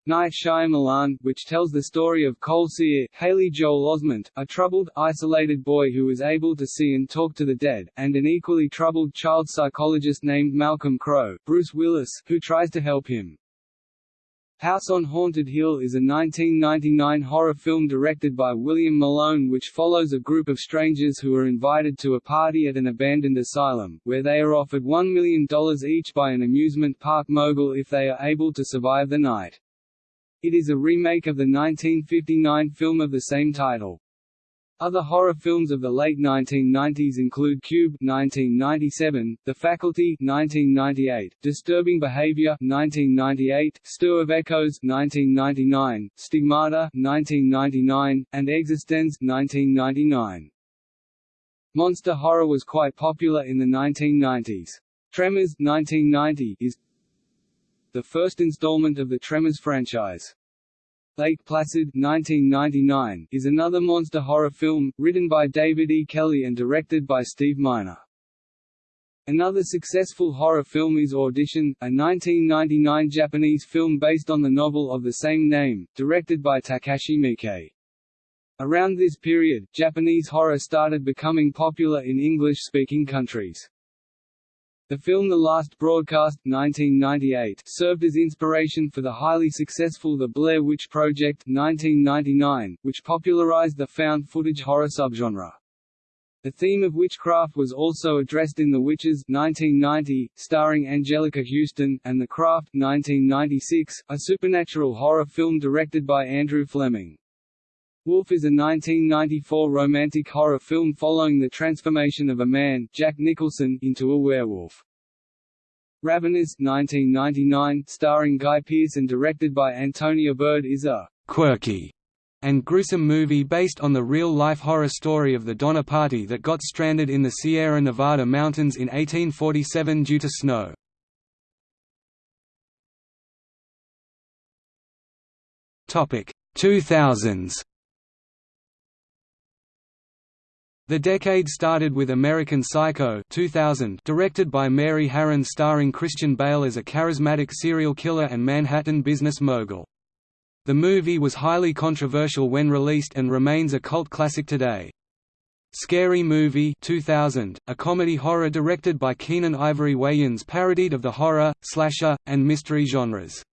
Night Shyamalan, which tells the story of Cole Sear, Haley Joel Osment, a troubled, isolated boy who is able to see and talk to the dead, and an equally troubled child psychologist named Malcolm Crowe, Bruce Willis, who tries to help him. House on Haunted Hill is a 1999 horror film directed by William Malone which follows a group of strangers who are invited to a party at an abandoned asylum, where they are offered $1 million each by an amusement park mogul if they are able to survive the night. It is a remake of the 1959 film of the same title. Other horror films of the late 1990s include Cube 1997, The Faculty 1998, Disturbing Behavior 1998, Stir of Echoes 1999, Stigmata 1999, and Existenz 1999. Monster horror was quite popular in the 1990s. Tremors 1990 is the first installment of the Tremors franchise. Lake Placid 1999, is another monster horror film, written by David E. Kelley and directed by Steve Miner. Another successful horror film is Audition, a 1999 Japanese film based on the novel of the same name, directed by Takashi Miike. Around this period, Japanese horror started becoming popular in English-speaking countries. The film The Last Broadcast 1998 served as inspiration for the highly successful The Blair Witch Project 1999, which popularized the found footage horror subgenre. The theme of witchcraft was also addressed in The Witches 1990, starring Anjelica Huston, and The Craft 1996, a supernatural horror film directed by Andrew Fleming. Wolf is a 1994 romantic horror film following the transformation of a man, Jack Nicholson, into a werewolf. Ravenous 1999, starring Guy Pearce and directed by Antonia Bird is a quirky and gruesome movie based on the real-life horror story of the Donner Party that got stranded in the Sierra Nevada mountains in 1847 due to snow. Topic 2000s The decade started with American Psycho 2000, directed by Mary Harron starring Christian Bale as a charismatic serial killer and Manhattan business mogul. The movie was highly controversial when released and remains a cult classic today. Scary Movie 2000, a comedy horror directed by Keenen Ivory Wayans parodied of the horror, slasher, and mystery genres.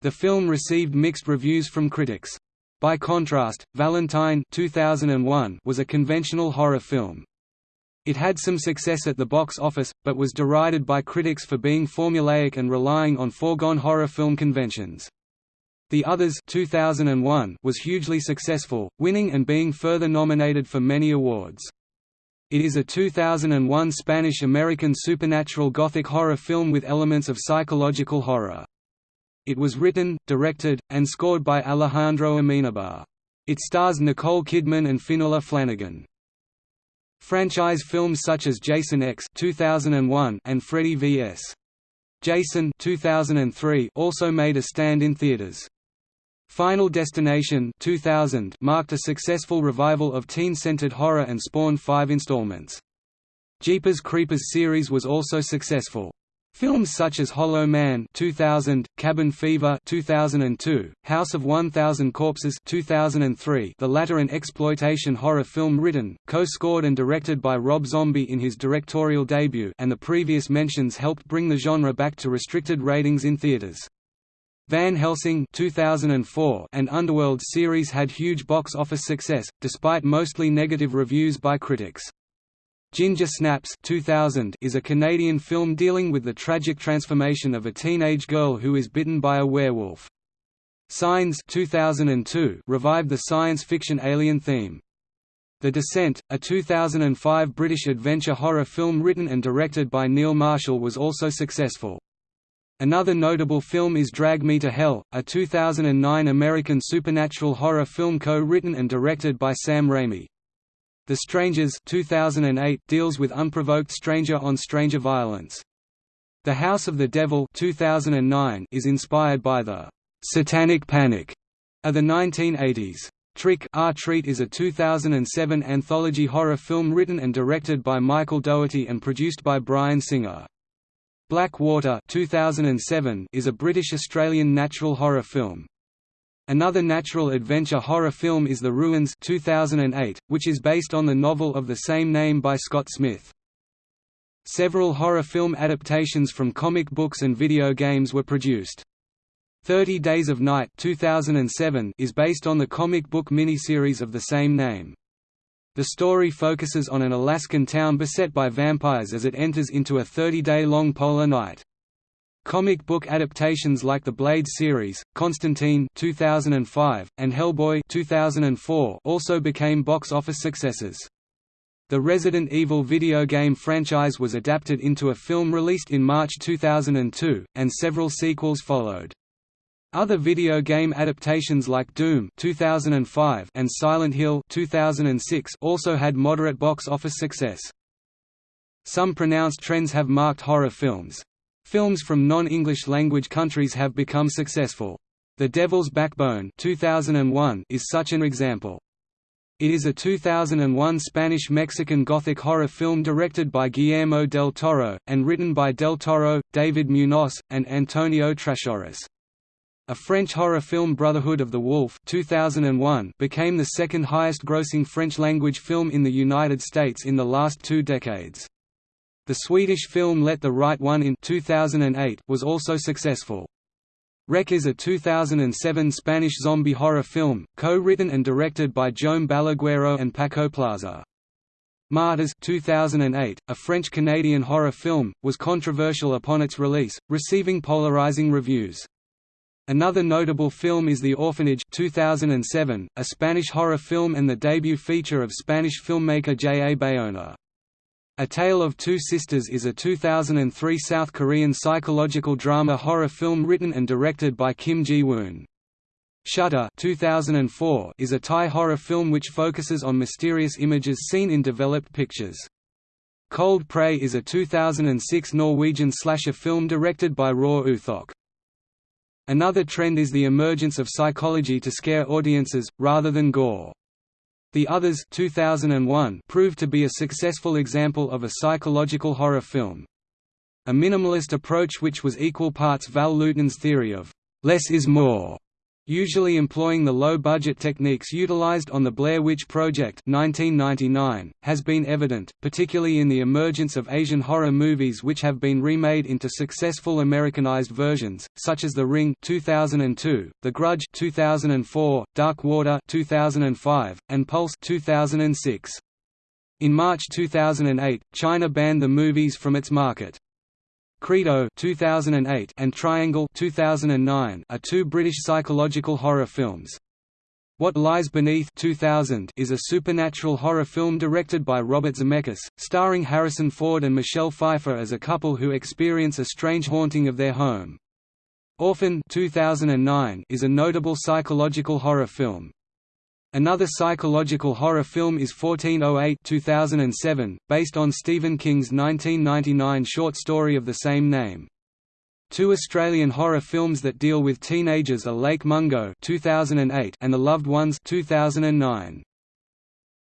The film received mixed reviews from critics. By contrast, Valentine 2001 was a conventional horror film. It had some success at the box office, but was derided by critics for being formulaic and relying on foregone horror film conventions. The Others 2001 was hugely successful, winning and being further nominated for many awards. It is a 2001 Spanish-American supernatural gothic horror film with elements of psychological horror. It was written, directed, and scored by Alejandro Amenabar. It stars Nicole Kidman and Fionnula Flanagan. Franchise films such as Jason X 2001 and Freddy vs. Jason 2003 also made a stand in theaters. Final Destination 2000 marked a successful revival of teen-centered horror and spawned five installments. Jeepers Creepers series was also successful. Films such as Hollow Man 2000, Cabin Fever 2002, House of 1000 Corpses 2003, the latter an exploitation horror film written, co-scored and directed by Rob Zombie in his directorial debut and the previous mentions helped bring the genre back to restricted ratings in theaters. Van Helsing 2004 and Underworld series had huge box office success, despite mostly negative reviews by critics. Ginger Snaps 2000 is a Canadian film dealing with the tragic transformation of a teenage girl who is bitten by a werewolf. Signs 2002 revived the science fiction alien theme. The Descent, a 2005 British adventure horror film written and directed by Neil Marshall was also successful. Another notable film is Drag Me to Hell, a 2009 American supernatural horror film co-written and directed by Sam Raimi. The Strangers 2008 deals with unprovoked stranger-on-stranger violence. The House of the Devil 2009 is inspired by the «satanic panic» of the 1980s. Trick 'r Treat is a 2007 anthology horror film written and directed by Michael Dougherty and produced by Bryan Singer. Black Water 2007 is a British-Australian natural horror film. Another natural adventure horror film is The Ruins 2008, which is based on the novel of the same name by Scott Smith. Several horror film adaptations from comic books and video games were produced. Thirty Days of Night 2007 is based on the comic book miniseries of the same name. The story focuses on an Alaskan town beset by vampires as it enters into a 30-day-long polar night. Comic book adaptations like the Blade series, Constantine 2005, and Hellboy 2004 also became box office successes. The Resident Evil video game franchise was adapted into a film released in March 2002, and several sequels followed. Other video game adaptations like Doom 2005 and Silent Hill 2006 also had moderate box office success. Some pronounced trends have marked horror films. Films from non-English language countries have become successful. The Devil's Backbone 2001 is such an example. It is a 2001 Spanish-Mexican Gothic horror film directed by Guillermo del Toro, and written by del Toro, David Munoz, and Antonio Trashorras. A French horror film Brotherhood of the Wolf 2001 became the second highest grossing French-language film in the United States in the last two decades. The Swedish film Let the Right One in 2008 was also successful. REC is a 2007 Spanish zombie horror film, co-written and directed by Jaume Balaguero and Paco Plaza. Martyrs 2008, a French-Canadian horror film, was controversial upon its release, receiving polarizing reviews. Another notable film is The Orphanage 2007, a Spanish horror film and the debut feature of Spanish filmmaker J. A. Bayona. A Tale of Two Sisters is a 2003 South Korean psychological drama horror film written and directed by Kim Ji-woon. Shutter 2004 is a Thai horror film which focuses on mysterious images seen in developed pictures. Cold Prey is a 2006 Norwegian slasher film directed by Roar Uthaug. Another trend is the emergence of psychology to scare audiences, rather than gore. The Others 2001 proved to be a successful example of a psychological horror film. A minimalist approach which was equal parts Val Lewton's theory of «less is more» usually employing the low-budget techniques utilized on the Blair Witch Project 1999, has been evident, particularly in the emergence of Asian horror movies which have been remade into successful Americanized versions, such as The Ring 2002, The Grudge 2004, Dark Water 2005, and Pulse 2006. In March 2008, China banned the movies from its market. Credo 2008 and Triangle 2009 are two British psychological horror films. What Lies Beneath 2000 is a supernatural horror film directed by Robert Zemeckis, starring Harrison Ford and Michelle Pfeiffer as a couple who experience a strange haunting of their home. Orphan 2009 is a notable psychological horror film. Another psychological horror film is 1408 2007, based on Stephen King's 1999 short story of the same name. Two Australian horror films that deal with teenagers are Lake Mungo 2008 and The Loved Ones 2009.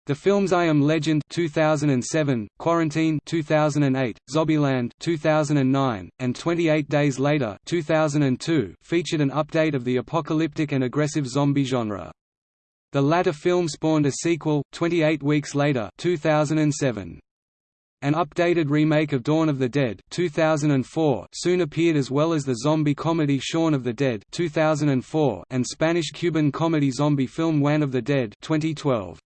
The films I Am Legend 2007, Quarantine 2008, Zombieland 2009, and 28 Days Later 2002 featured an update of the apocalyptic and aggressive zombie genre. The latter film spawned a sequel, 28 Weeks Later 2007. An updated remake of Dawn of the Dead 2004 soon appeared as well as the zombie comedy Shaun of the Dead 2004 and Spanish-Cuban comedy zombie film Juan of the Dead 2012.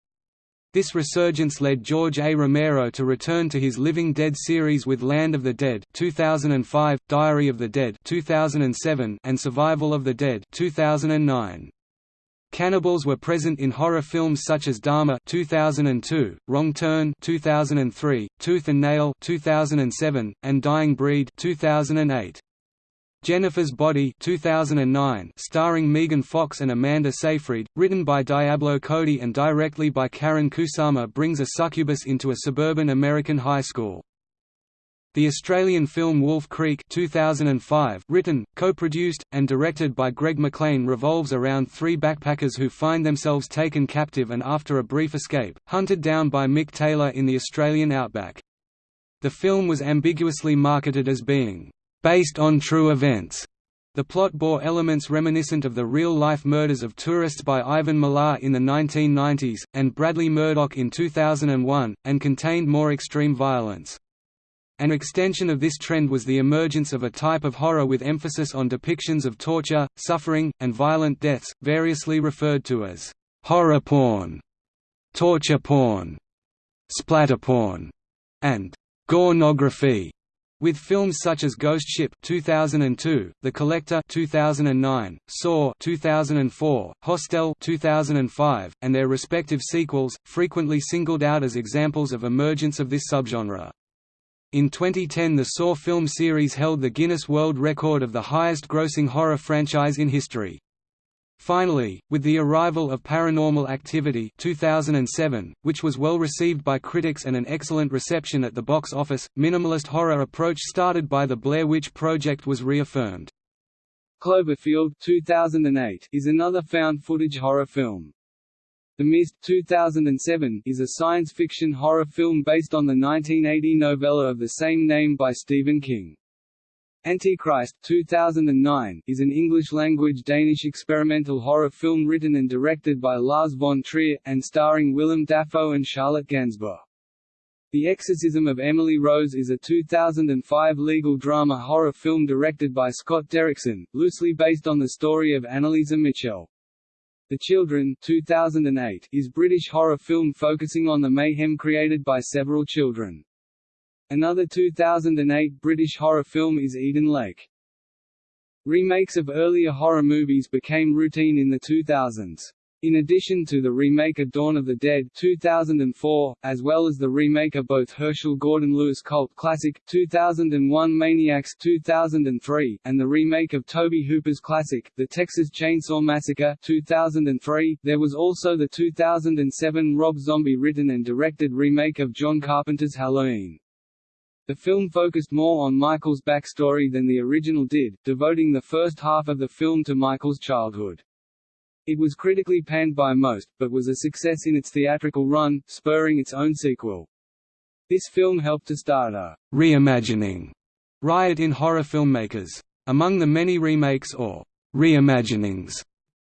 This resurgence led George A. Romero to return to his Living Dead series with Land of the Dead 2005, Diary of the Dead 2007, and Survival of the Dead 2009. Cannibals were present in horror films such as Dahmer 2002, Wrong Turn 2003, Tooth and Nail 2007, and Dying Breed 2008. Jennifer's Body 2009, starring Megan Fox and Amanda Seyfried, written by Diablo Cody and directly by Karyn Kusama brings a succubus into a suburban American high school. The Australian film Wolf Creek 2005, written, co-produced, and directed by Greg McLean revolves around three backpackers who find themselves taken captive and after a brief escape, hunted down by Mick Taylor in the Australian outback. The film was ambiguously marketed as being based on true events. The plot bore elements reminiscent of the real-life murders of tourists by Ivan Milat in the 1990s, and Bradley Murdoch in 2001, and contained more extreme violence. An extension of this trend was the emergence of a type of horror with emphasis on depictions of torture, suffering, and violent deaths, variously referred to as horror porn, torture porn, splatter porn, and gornography. With films such as Ghost Ship 2002, The Collector 2009, Saw 2004, Hostel 2005, and their respective sequels, frequently singled out as examples of emergence of this subgenre. In 2010 the Saw film series held the Guinness World Record of the highest-grossing horror franchise in history. Finally, with the arrival of Paranormal Activity 2007, which was well received by critics and an excellent reception at the box office, minimalist horror approach started by the Blair Witch Project was reaffirmed. Cloverfield 2008 is another found footage horror film. The Mist 2007 is a science fiction horror film based on the 1980 novella of the same name by Stephen King. Antichrist 2009 is an English-language Danish experimental horror film written and directed by Lars von Trier, and starring Willem Dafoe and Charlotte Gainsbourg. The Exorcism of Emily Rose is a 2005 legal drama horror film directed by Scott Derrickson, loosely based on the story of Anneliese Michel. The Children 2008 is British horror film focusing on the mayhem created by several children. Another 2008 British horror film is Eden Lake. Remakes of earlier horror movies became routine in the 2000s. In addition to the remake of Dawn of the Dead 2004, as well as the remake of both Herschell Gordon Lewis cult classic 2001 Maniacs 2003, and the remake of Tobe Hooper's classic, The Texas Chainsaw Massacre 2003, there was also the 2007 Rob Zombie written and directed remake of John Carpenter's Halloween. The film focused more on Michael's backstory than the original did, devoting the first half of the film to Michael's childhood. It was critically panned by most, but was a success in its theatrical run, spurring its own sequel. This film helped to start a reimagining riot in horror filmmakers. Among the many remakes or reimaginings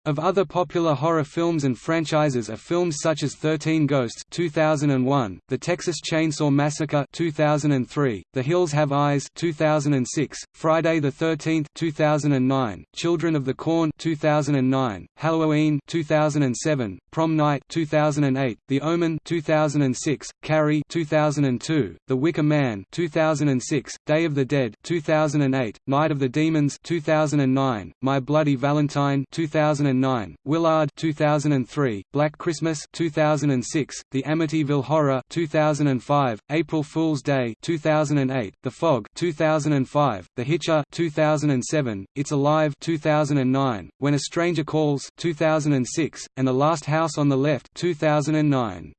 of other popular horror films and franchises are films such as 13 Ghosts 2001, The Texas Chainsaw Massacre 2003, The Hills Have Eyes 2006, Friday the 13th 2009, Children of the Corn 2009, Halloween 2007, Prom Night 2008, The Omen 2006, Carrie 2002, The Wicker Man 2006, Day of the Dead 2008, Night of the Demons 2009, My Bloody Valentine 2009 2009, Willard 2003, Black Christmas 2006, The Amityville Horror 2005, April Fool's Day 2008, The Fog 2005, The Hitcher 2007, It's Alive 2009, When a Stranger Calls 2006, and The Last House on the Left 2009.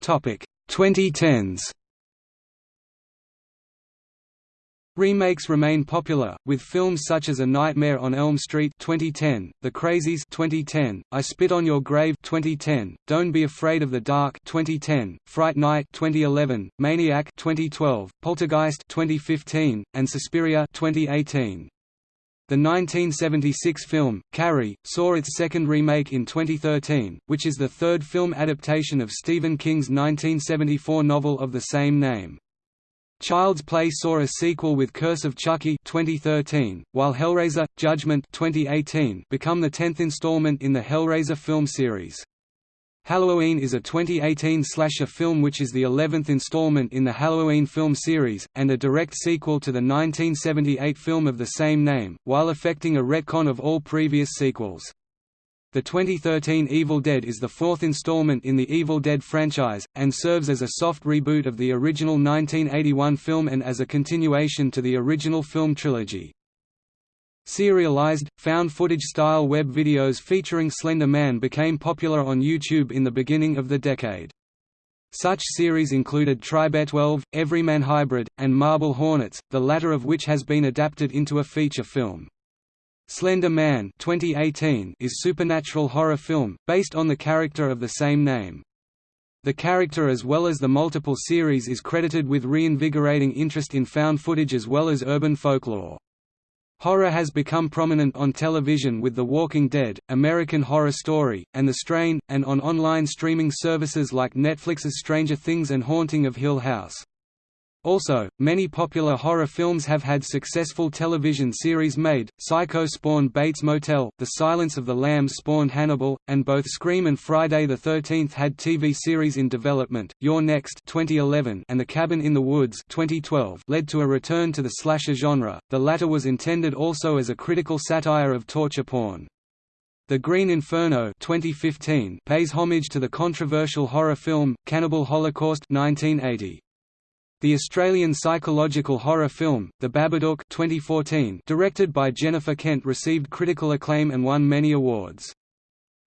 Topic 2010s Remakes remain popular, with films such as A Nightmare on Elm Street 2010, The Crazies 2010, I Spit on Your Grave 2010, Don't Be Afraid of the Dark 2010, Fright Night 2011, Maniac 2012, Poltergeist 2015, and Suspiria 2018. The 1976 film, Carrie, saw its second remake in 2013, which is the third film adaptation of Stephen King's 1974 novel of the same name. Child's Play saw a sequel with Curse of Chucky 2013, while Hellraiser: Judgment 2018 become the 10th installment in the Hellraiser film series. Halloween is a 2018 slasher film which is the 11th installment in the Halloween film series, and a direct sequel to the 1978 film of the same name, while effecting a retcon of all previous sequels. The 2013 Evil Dead is the fourth installment in the Evil Dead franchise, and serves as a soft reboot of the original 1981 film and as a continuation to the original film trilogy. Serialized, found-footage-style web videos featuring Slender Man became popular on YouTube in the beginning of the decade. Such series included Tri-Bear-12, Everyman Hybrid, and Marble Hornets, the latter of which has been adapted into a feature film. Slender Man 2018 is supernatural horror film, based on the character of the same name. The character as well as the multiple series is credited with reinvigorating interest in found footage as well as urban folklore. Horror has become prominent on television with The Walking Dead, American Horror Story, and The Strain, and on online streaming services like Netflix's Stranger Things and Haunting of Hill House. Also, many popular horror films have had successful television series made, Psycho spawned Bates Motel, The Silence of the Lambs spawned Hannibal, and both Scream and Friday the 13th had TV series in development. You're Next 2011 and The Cabin in the Woods 2012 led to a return to the slasher genre, the latter was intended also as a critical satire of torture porn. The Green Inferno 2015 pays homage to the controversial horror film, Cannibal Holocaust 1980. The Australian psychological horror film, The Babadook 2014, directed by Jennifer Kent received critical acclaim and won many awards.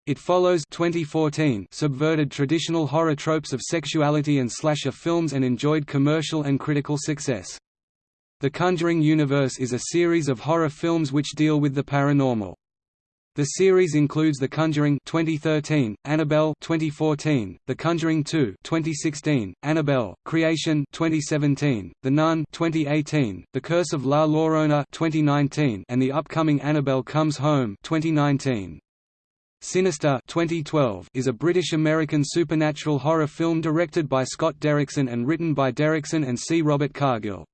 It follows 2014 subverted traditional horror tropes of sexuality and slasher films and enjoyed commercial and critical success. The Conjuring universe is a series of horror films which deal with the paranormal. The series includes The Conjuring 2013, Annabelle 2014, The Conjuring 2 2016, Annabelle, Creation 2017, The Nun 2018, The Curse of La Llorona 2019, and the upcoming Annabelle Comes Home 2019. Sinister 2012 is a British-American supernatural horror film directed by Scott Derrickson and written by Derrickson and C. Robert Cargill.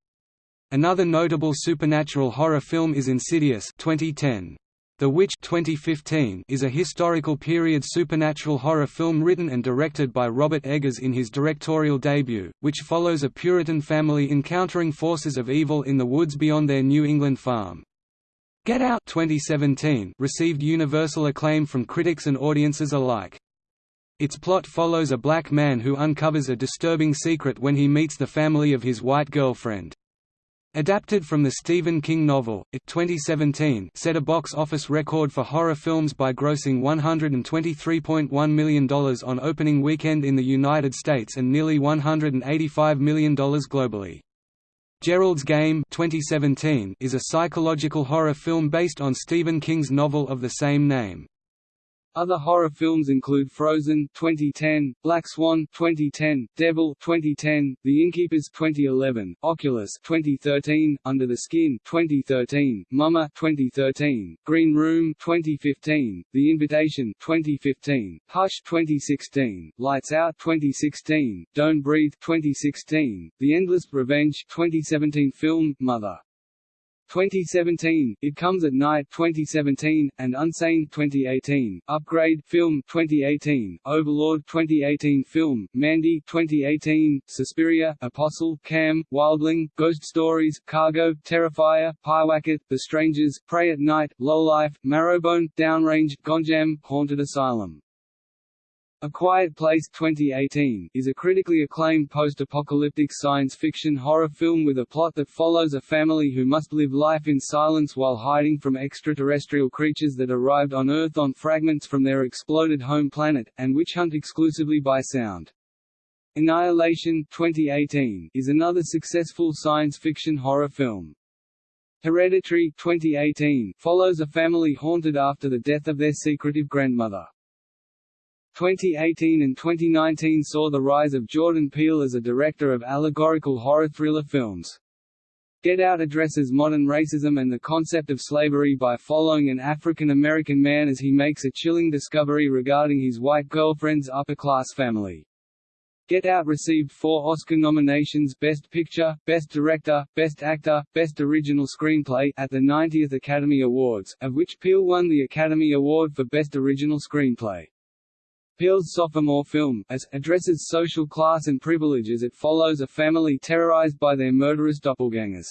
Another notable supernatural horror film is Insidious 2010. The Witch 2015 is a historical period supernatural horror film written and directed by Robert Eggers in his directorial debut, which follows a Puritan family encountering forces of evil in the woods beyond their New England farm. Get Out 2017 received universal acclaim from critics and audiences alike. Its plot follows a black man who uncovers a disturbing secret when he meets the family of his white girlfriend. Adapted from the Stephen King novel, it 2017 set a box office record for horror films by grossing $123.1 million on opening weekend in the United States and nearly $185 million globally. Gerald's Game 2017 is a psychological horror film based on Stephen King's novel of the same name. Other horror films include Frozen 2010, Black Swan 2010, Devil 2010, The Innkeepers 2011, Oculus 2013, Under the Skin 2013, Mama 2013, Green Room 2015, The Invitation 2015, Hush 2016, Lights Out 2016, Don't Breathe 2016, The Endless Revenge 2017 film Mother 2017, It Comes at Night 2017, and Unsane 2018, Upgrade film 2018, Overlord 2018 film, Mandy 2018, Suspiria, Apostle, Cam, Wildling, Ghost Stories, Cargo, Terrifier, Pyewacket, The Strangers, Prey at Night, Lowlife, Marrowbone, Downrange, Gonjiam, Haunted Asylum a Quiet Place 2018 is a critically acclaimed post-apocalyptic science fiction horror film with a plot that follows a family who must live life in silence while hiding from extraterrestrial creatures that arrived on Earth on fragments from their exploded home planet, and which hunt exclusively by sound. Annihilation 2018 is another successful science fiction horror film. Hereditary 2018 follows a family haunted after the death of their secretive grandmother. 2018 and 2019 saw the rise of Jordan Peele as a director of allegorical horror thriller films. Get Out addresses modern racism and the concept of slavery by following an African American man as he makes a chilling discovery regarding his white girlfriend's upper-class family. Get Out received four Oscar nominations Best Picture, Best Director, Best Actor, Best Original Screenplay at the 90th Academy Awards, of which Peele won the Academy Award for Best Original Screenplay. Peele's sophomore film, Us, addresses social class and privilege as it follows a family terrorized by their murderous doppelgangers.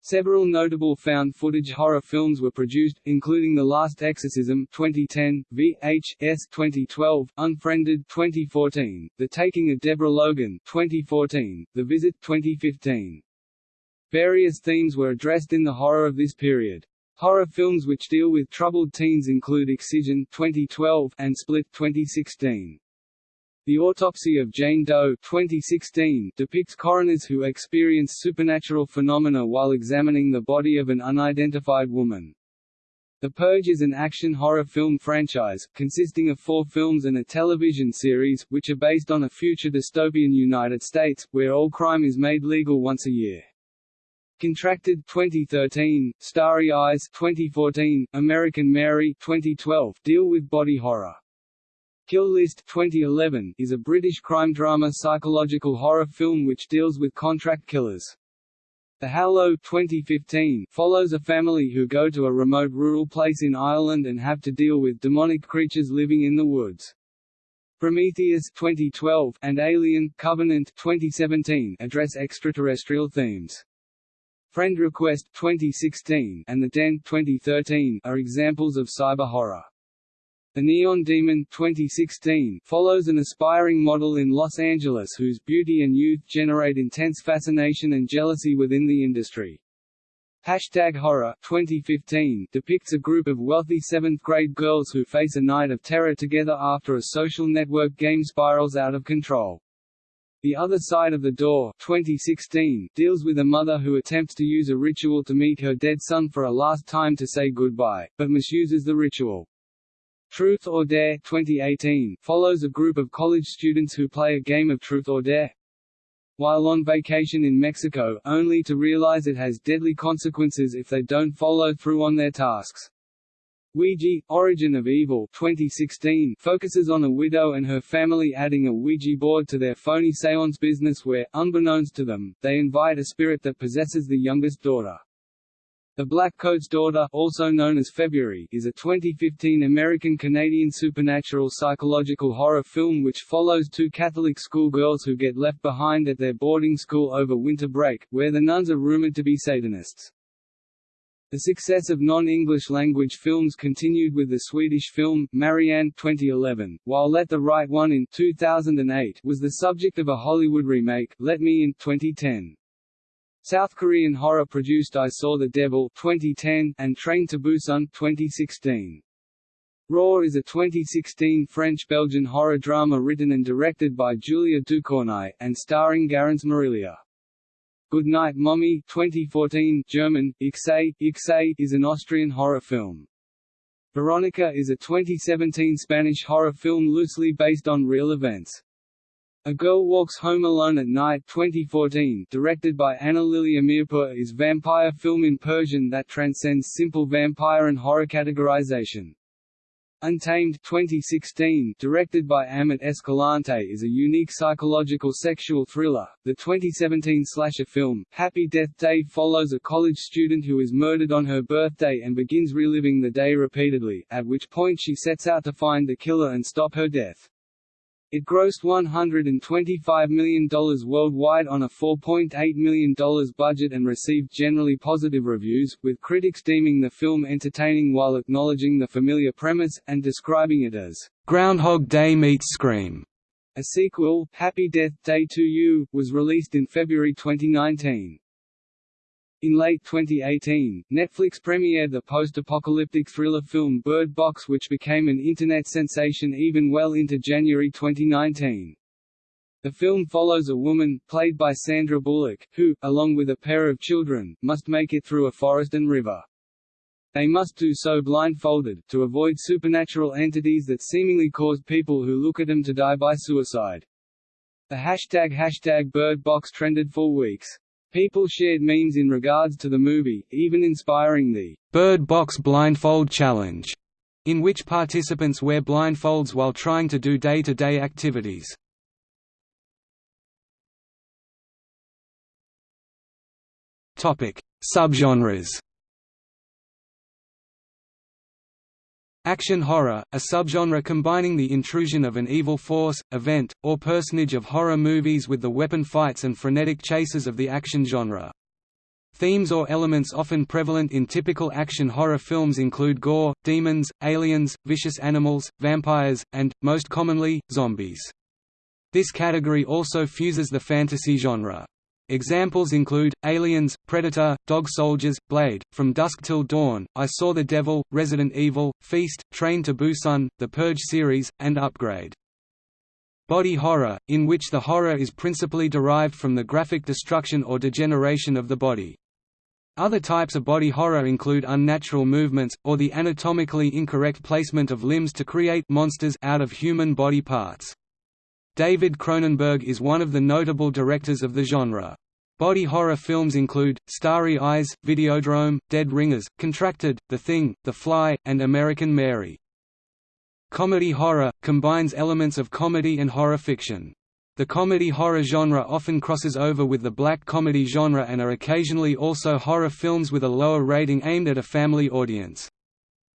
Several notable found-footage horror films were produced, including The Last Exorcism 2010, VHS 2012, Unfriended 2014, The Taking of Deborah Logan 2014, The Visit 2015. Various themes were addressed in the horror of this period. Horror films which deal with troubled teens include Excision 2012 and Split 2016. The Autopsy of Jane Doe 2016 depicts coroners who experience supernatural phenomena while examining the body of an unidentified woman. The Purge is an action horror film franchise, consisting of four films and a television series, which are based on a future dystopian United States, where all crime is made legal once a year. Contracted 2013, Starry Eyes 2014, American Mary 2012 deal with body horror. Kill List 2011 is a British crime drama psychological horror film which deals with contract killers. The Hallow 2015 follows a family who go to a remote rural place in Ireland and have to deal with demonic creatures living in the woods. Prometheus 2012 and Alien Covenant 2017 address extraterrestrial themes. Friend Request 2016 and The Den 2013 are examples of cyber horror. The Neon Demon 2016 follows an aspiring model in Los Angeles whose beauty and youth generate intense fascination and jealousy within the industry. Hashtag Horror 2015 depicts a group of wealthy seventh-grade girls who face a night of terror together after a social network game spirals out of control. The Other Side of the Door 2016 deals with a mother who attempts to use a ritual to meet her dead son for a last time to say goodbye, but misuses the ritual. Truth or Dare 2018 follows a group of college students who play a game of Truth or Dare. While on vacation in Mexico, only to realize it has deadly consequences if they don't follow through on their tasks. Ouija, Origin of Evil 2016 focuses on a widow and her family adding a Ouija board to their phony seance business where, unbeknownst to them, they invite a spirit that possesses the youngest daughter. The Black Coat's Daughter, also known as February, is a 2015 American-Canadian supernatural psychological horror film which follows two Catholic schoolgirls who get left behind at their boarding school over winter break, where the nuns are rumored to be Satanists. The success of non-English language films continued with the Swedish film, Marianne 2011, while Let the Right One in 2008 was the subject of a Hollywood remake, Let Me In 2010. South Korean horror produced I Saw the Devil 2010 and Train to Busan 2016. Raw is a 2016 French-Belgian horror drama written and directed by Julia Ducournau, and starring Garance Marillier. Good Night Mommy 2014 German, Ich seh, Ich seh is an Austrian horror film. Veronica is a 2017 Spanish horror film loosely based on real events. A Girl Walks Home Alone at Night 2014 directed by Ana Lily Amirpour is vampire film in Persian that transcends simple vampire and horror categorization. Untamed 2016, directed by Amat Escalante is a unique psychological sexual thriller. The 2017 slasher film, Happy Death Day follows a college student who is murdered on her birthday and begins reliving the day repeatedly, at which point she sets out to find the killer and stop her death. It grossed $125 million worldwide on a $4.8 million budget and received generally positive reviews, with critics deeming the film entertaining while acknowledging the familiar premise, and describing it as Groundhog Day meets Scream. A sequel, Happy Death Day 2U, was released in February 2019. In late 2018, Netflix premiered the post-apocalyptic thriller film Bird Box which became an internet sensation even well into January 2019. The film follows a woman, played by Sandra Bullock, who, along with a pair of children, must make it through a forest and river. They must do so blindfolded, to avoid supernatural entities that seemingly cause people who look at them to die by suicide. The hashtag hashtag Bird Box trended for weeks. People shared memes in regards to the movie, even inspiring the Bird Box Blindfold Challenge, in which participants wear blindfolds while trying to do day-to-day -day activities. Topic: Subgenres. Action horror, a subgenre combining the intrusion of an evil force, event, or personage of horror movies with the weapon fights and frenetic chases of the action genre. Themes or elements often prevalent in typical action horror films include gore, demons, aliens, vicious animals, vampires, and, most commonly, zombies. This category also fuses the fantasy genre. Examples include, Aliens, Predator, Dog Soldiers, Blade, From Dusk Till Dawn, I Saw the Devil, Resident Evil, Feast, Train to Busan, The Purge series, and Upgrade. Body horror, in which the horror is principally derived from the graphic destruction or degeneration of the body. Other types of body horror include unnatural movements, or the anatomically incorrect placement of limbs to create monsters out of human body parts. David Cronenberg is one of the notable directors of the genre. Body horror films include, Starry Eyes, Videodrome, Dead Ringers, Contracted, The Thing, The Fly, and American Mary. Comedy horror, combines elements of comedy and horror fiction. The comedy horror genre often crosses over with the black comedy genre and are occasionally also horror films with a lower rating aimed at a family audience.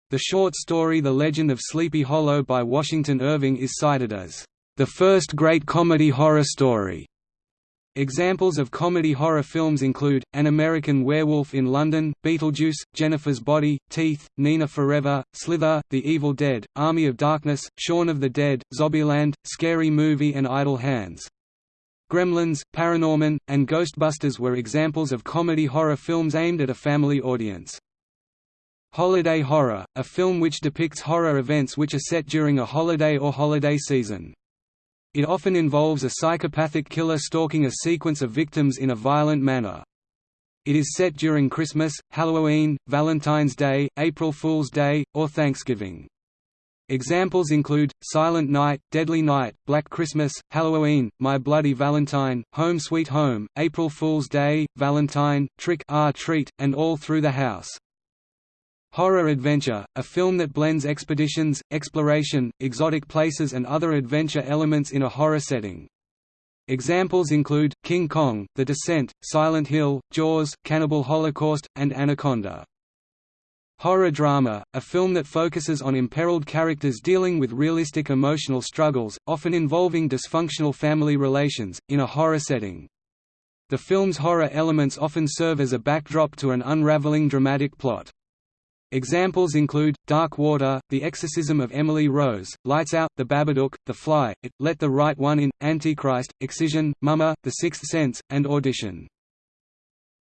The short story The Legend of Sleepy Hollow by Washington Irving is cited as the first great comedy horror story. Examples of comedy horror films include, An American Werewolf in London, Beetlejuice, Jennifer's Body, Teeth, Nina Forever, Slither, The Evil Dead, Army of Darkness, Shaun of the Dead, Zombieland, Scary Movie and Idle Hands. Gremlins, Paranorman, and Ghostbusters were examples of comedy horror films aimed at a family audience. Holiday horror, a film which depicts horror events which are set during a holiday or holiday season. It often involves a psychopathic killer stalking a sequence of victims in a violent manner. It is set during Christmas, Halloween, Valentine's Day, April Fool's Day, or Thanksgiving. Examples include, Silent Night, Deadly Night, Black Christmas, Halloween, My Bloody Valentine, Home Sweet Home, April Fool's Day, Valentine, Trick or Treat, and All Through the House. Horror Adventure, a film that blends expeditions, exploration, exotic places and other adventure elements in a horror setting. Examples include, King Kong, The Descent, Silent Hill, Jaws, Cannibal Holocaust, and Anaconda. Horror drama, a film that focuses on imperiled characters dealing with realistic emotional struggles, often involving dysfunctional family relations, in a horror setting. The film's horror elements often serve as a backdrop to an unraveling dramatic plot. Examples include, Dark Water, The Exorcism of Emily Rose, Lights Out, The Babadook, The Fly, It, Let the Right One In, Antichrist, Excision, Mama, The Sixth Sense, and Audition.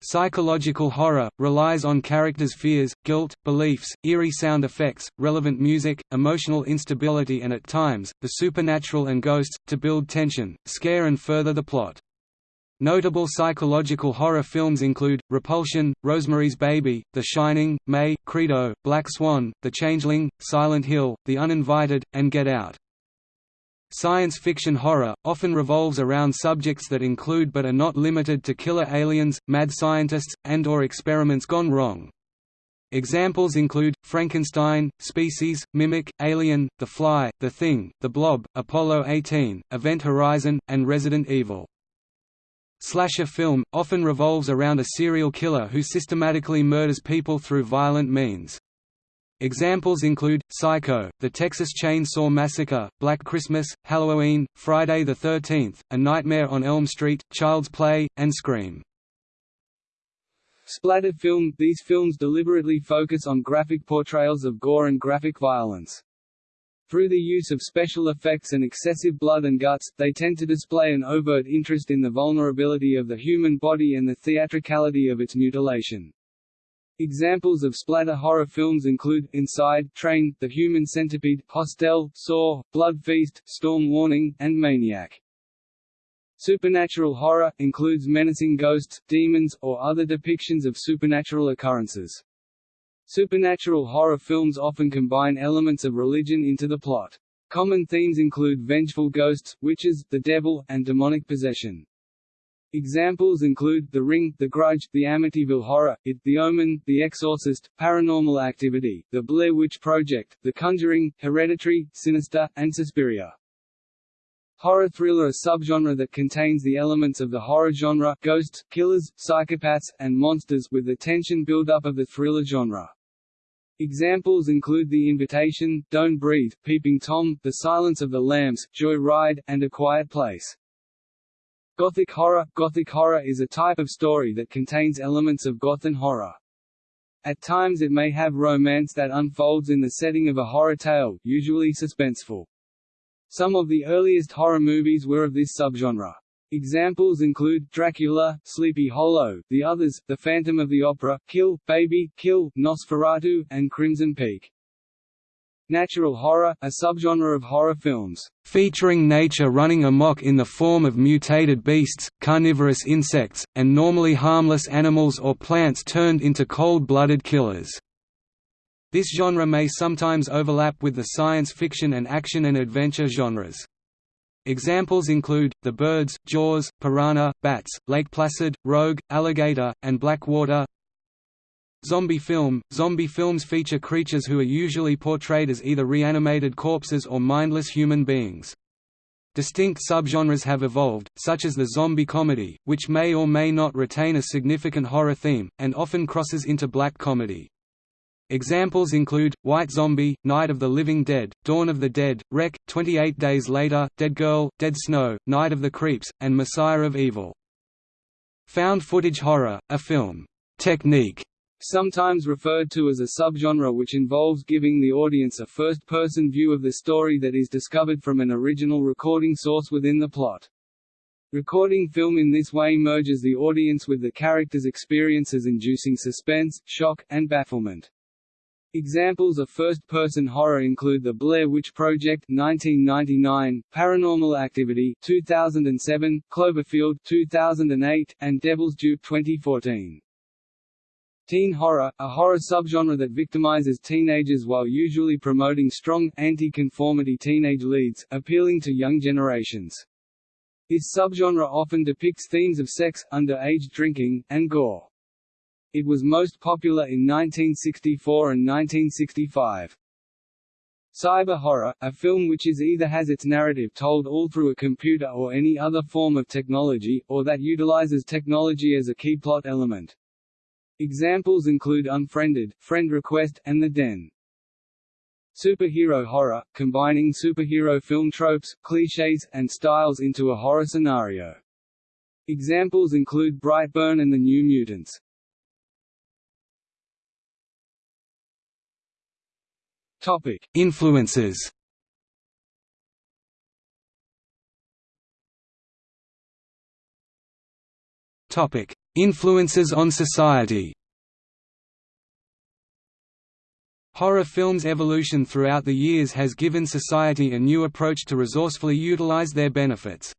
Psychological horror, relies on characters' fears, guilt, beliefs, eerie sound effects, relevant music, emotional instability and at times, the supernatural and ghosts, to build tension, scare and further the plot. Notable psychological horror films include, Repulsion, Rosemary's Baby, The Shining, May, Credo, Black Swan, The Changeling, Silent Hill, The Uninvited, and Get Out. Science fiction horror, often revolves around subjects that include but are not limited to killer aliens, mad scientists, and or experiments gone wrong. Examples include, Frankenstein, Species, Mimic, Alien, The Fly, The Thing, The Blob, Apollo 18, Event Horizon, and Resident Evil. Slasher film, often revolves around a serial killer who systematically murders people through violent means. Examples include, Psycho, The Texas Chainsaw Massacre, Black Christmas, Halloween, Friday the 13th, A Nightmare on Elm Street, Child's Play, and Scream. Splatter film – These films deliberately focus on graphic portrayals of gore and graphic violence. Through the use of special effects and excessive blood and guts, they tend to display an overt interest in the vulnerability of the human body and the theatricality of its mutilation. Examples of splatter horror films include, Inside, Train, The Human Centipede, Hostel, Saw, Blood Feast, Storm Warning, and Maniac. Supernatural horror, includes menacing ghosts, demons, or other depictions of supernatural occurrences. Supernatural horror films often combine elements of religion into the plot. Common themes include vengeful ghosts, witches, the devil, and demonic possession. Examples include The Ring, The Grudge, The Amityville Horror, It, The Omen, The Exorcist, Paranormal Activity, The Blair Witch Project, The Conjuring, Hereditary, Sinister, and Suspiria. Horror thriller a subgenre that contains the elements of the horror genre ghosts, killers, psychopaths, and monsters with the tension build-up of the thriller genre. Examples include The Invitation, Don't Breathe, Peeping Tom, The Silence of the Lambs, Joy Ride, and A Quiet Place. Gothic horror Gothic horror is a type of story that contains elements of Gothic horror. At times it may have romance that unfolds in the setting of a horror tale, usually suspenseful. Some of the earliest horror movies were of this subgenre. Examples include Dracula, Sleepy Hollow, The Others, The Phantom of the Opera, Kill, Baby, Kill, Nosferatu, and Crimson Peak. Natural horror, a subgenre of horror films, featuring nature running amok in the form of mutated beasts, carnivorous insects, and normally harmless animals or plants turned into cold-blooded killers. This genre may sometimes overlap with the science fiction and action and adventure genres. Examples include, The Birds, Jaws, Piranha, Bats, Lake Placid, Rogue, Alligator, and Blackwater, Zombie film – Zombie films feature creatures who are usually portrayed as either reanimated corpses or mindless human beings. Distinct subgenres have evolved, such as the zombie comedy, which may or may not retain a significant horror theme, and often crosses into black comedy. Examples include, White Zombie, Night of the Living Dead, Dawn of the Dead, REC, 28 Days Later, Dead Girl, Dead Snow, Night of the Creeps, and Messiah of Evil. Found footage horror, a film technique sometimes referred to as a subgenre which involves giving the audience a first-person view of the story that is discovered from an original recording source within the plot. Recording film in this way merges the audience with the character's experiences inducing suspense, shock, and bafflement. Examples of first-person horror include The Blair Witch Project 1999, Paranormal Activity 2007, Cloverfield 2008, and Devil's Due 2014. Teen horror, a horror subgenre that victimizes teenagers while usually promoting strong, anti-conformity teenage leads, appealing to young generations. This subgenre often depicts themes of sex, underage drinking, and gore. It was most popular in 1964 and 1965. Cyber horror, a film which is either has its narrative told all through a computer or any other form of technology, or that utilizes technology as a key plot element. Examples include Unfriended, Friend Request, and The Den. Superhero horror, combining superhero film tropes, clichés, and styles into a horror scenario. Examples include Brightburn and the New Mutants. Topic: Influences. Topic: Influences on society Horror films' evolution throughout the years has given society a new approach to resourcefully utilize their benefits.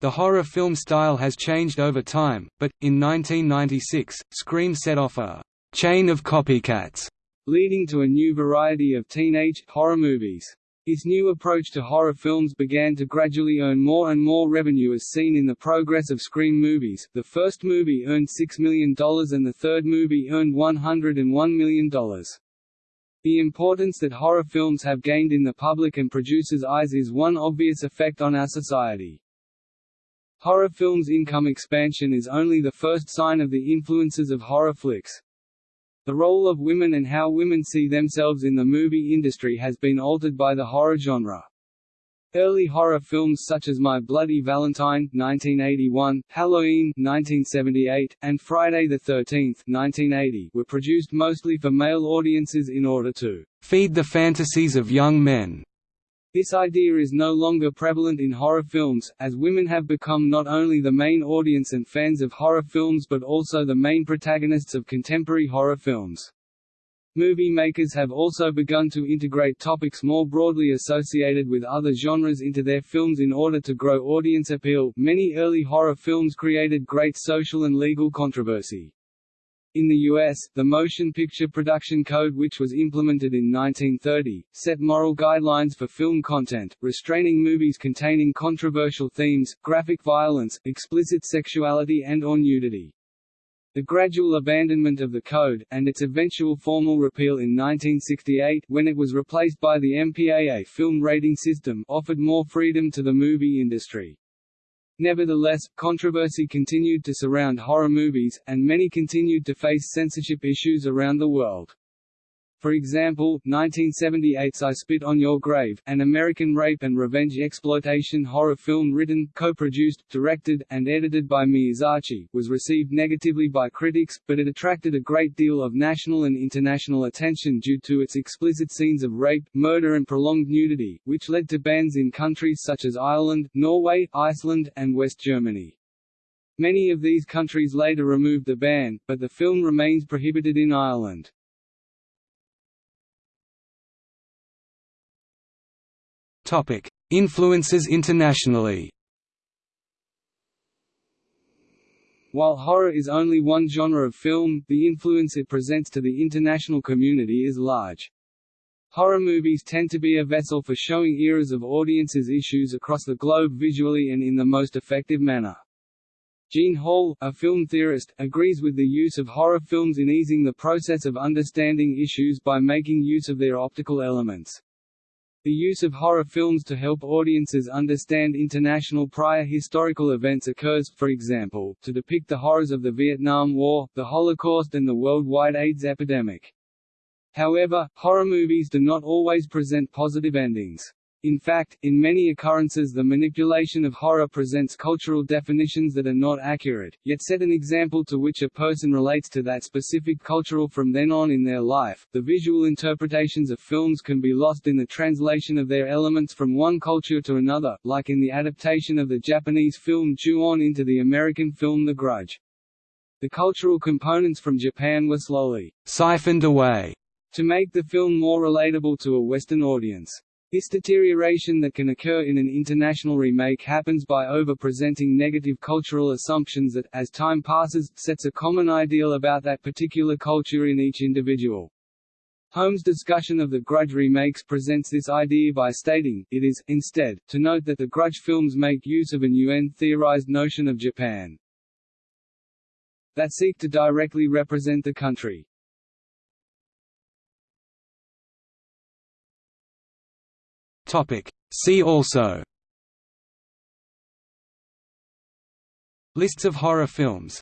The horror film style has changed over time, but, in 1996, Scream set off a «chain of copycats», leading to a new variety of teenage, horror movies. Its new approach to horror films began to gradually earn more and more revenue as seen in the progress of Scream movies. The first movie earned $6 million and the third movie earned $101 million. The importance that horror films have gained in the public and producers' eyes is one obvious effect on our society. Horror films' income expansion is only the first sign of the influences of horror flicks. The role of women and how women see themselves in the movie industry has been altered by the horror genre. Early horror films such as My Bloody Valentine 1981, Halloween 1978, and Friday the 13th 1980 were produced mostly for male audiences in order to feed the fantasies of young men. This idea is no longer prevalent in horror films, as women have become not only the main audience and fans of horror films but also the main protagonists of contemporary horror films. Movie makers have also begun to integrate topics more broadly associated with other genres into their films in order to grow audience appeal. Many early horror films created great social and legal controversy. In the U.S., the Motion Picture Production Code which was implemented in 1930, set moral guidelines for film content, restraining movies containing controversial themes, graphic violence, explicit sexuality and or nudity. The gradual abandonment of the code, and its eventual formal repeal in 1968 when it was replaced by the MPAA film rating system offered more freedom to the movie industry. Nevertheless, controversy continued to surround horror movies, and many continued to face censorship issues around the world. For example, 1978's I Spit on Your Grave, an American rape and revenge exploitation horror film written, co-produced, directed, and edited by Meir Zarchi, was received negatively by critics, but it attracted a great deal of national and international attention due to its explicit scenes of rape, murder and prolonged nudity, which led to bans in countries such as Ireland, Norway, Iceland, and West Germany. Many of these countries later removed the ban, but the film remains prohibited in Ireland. Topic: Influences internationally. While horror is only one genre of film, the influence it presents to the international community is large. Horror movies tend to be a vessel for showing eras of audiences issues across the globe visually and in the most effective manner. Jeanne Hall, a film theorist, agrees with the use of horror films in easing the process of understanding issues by making use of their optical elements. The use of horror films to help audiences understand international prior historical events occurs, for example, to depict the horrors of the Vietnam War, the Holocaust and the worldwide AIDS epidemic. However, horror movies do not always present positive endings. In fact, in many occurrences the manipulation of horror presents cultural definitions that are not accurate, yet set an example to which a person relates to that specific cultural from then on in their life. The visual interpretations of films can be lost in the translation of their elements from one culture to another, like in the adaptation of the Japanese film Ju-on into the American film The Grudge. The cultural components from Japan were slowly siphoned away to make the film more relatable to a Western audience. This deterioration that can occur in an international remake happens by over-presenting negative cultural assumptions that, as time passes, sets a common ideal about that particular culture in each individual. Holmes' discussion of the Grudge remakes presents this idea by stating, it is, instead, to note that the Grudge films make use of an UN-theorized notion of Japan that seek to directly represent the country. Topic. See also Lists of horror films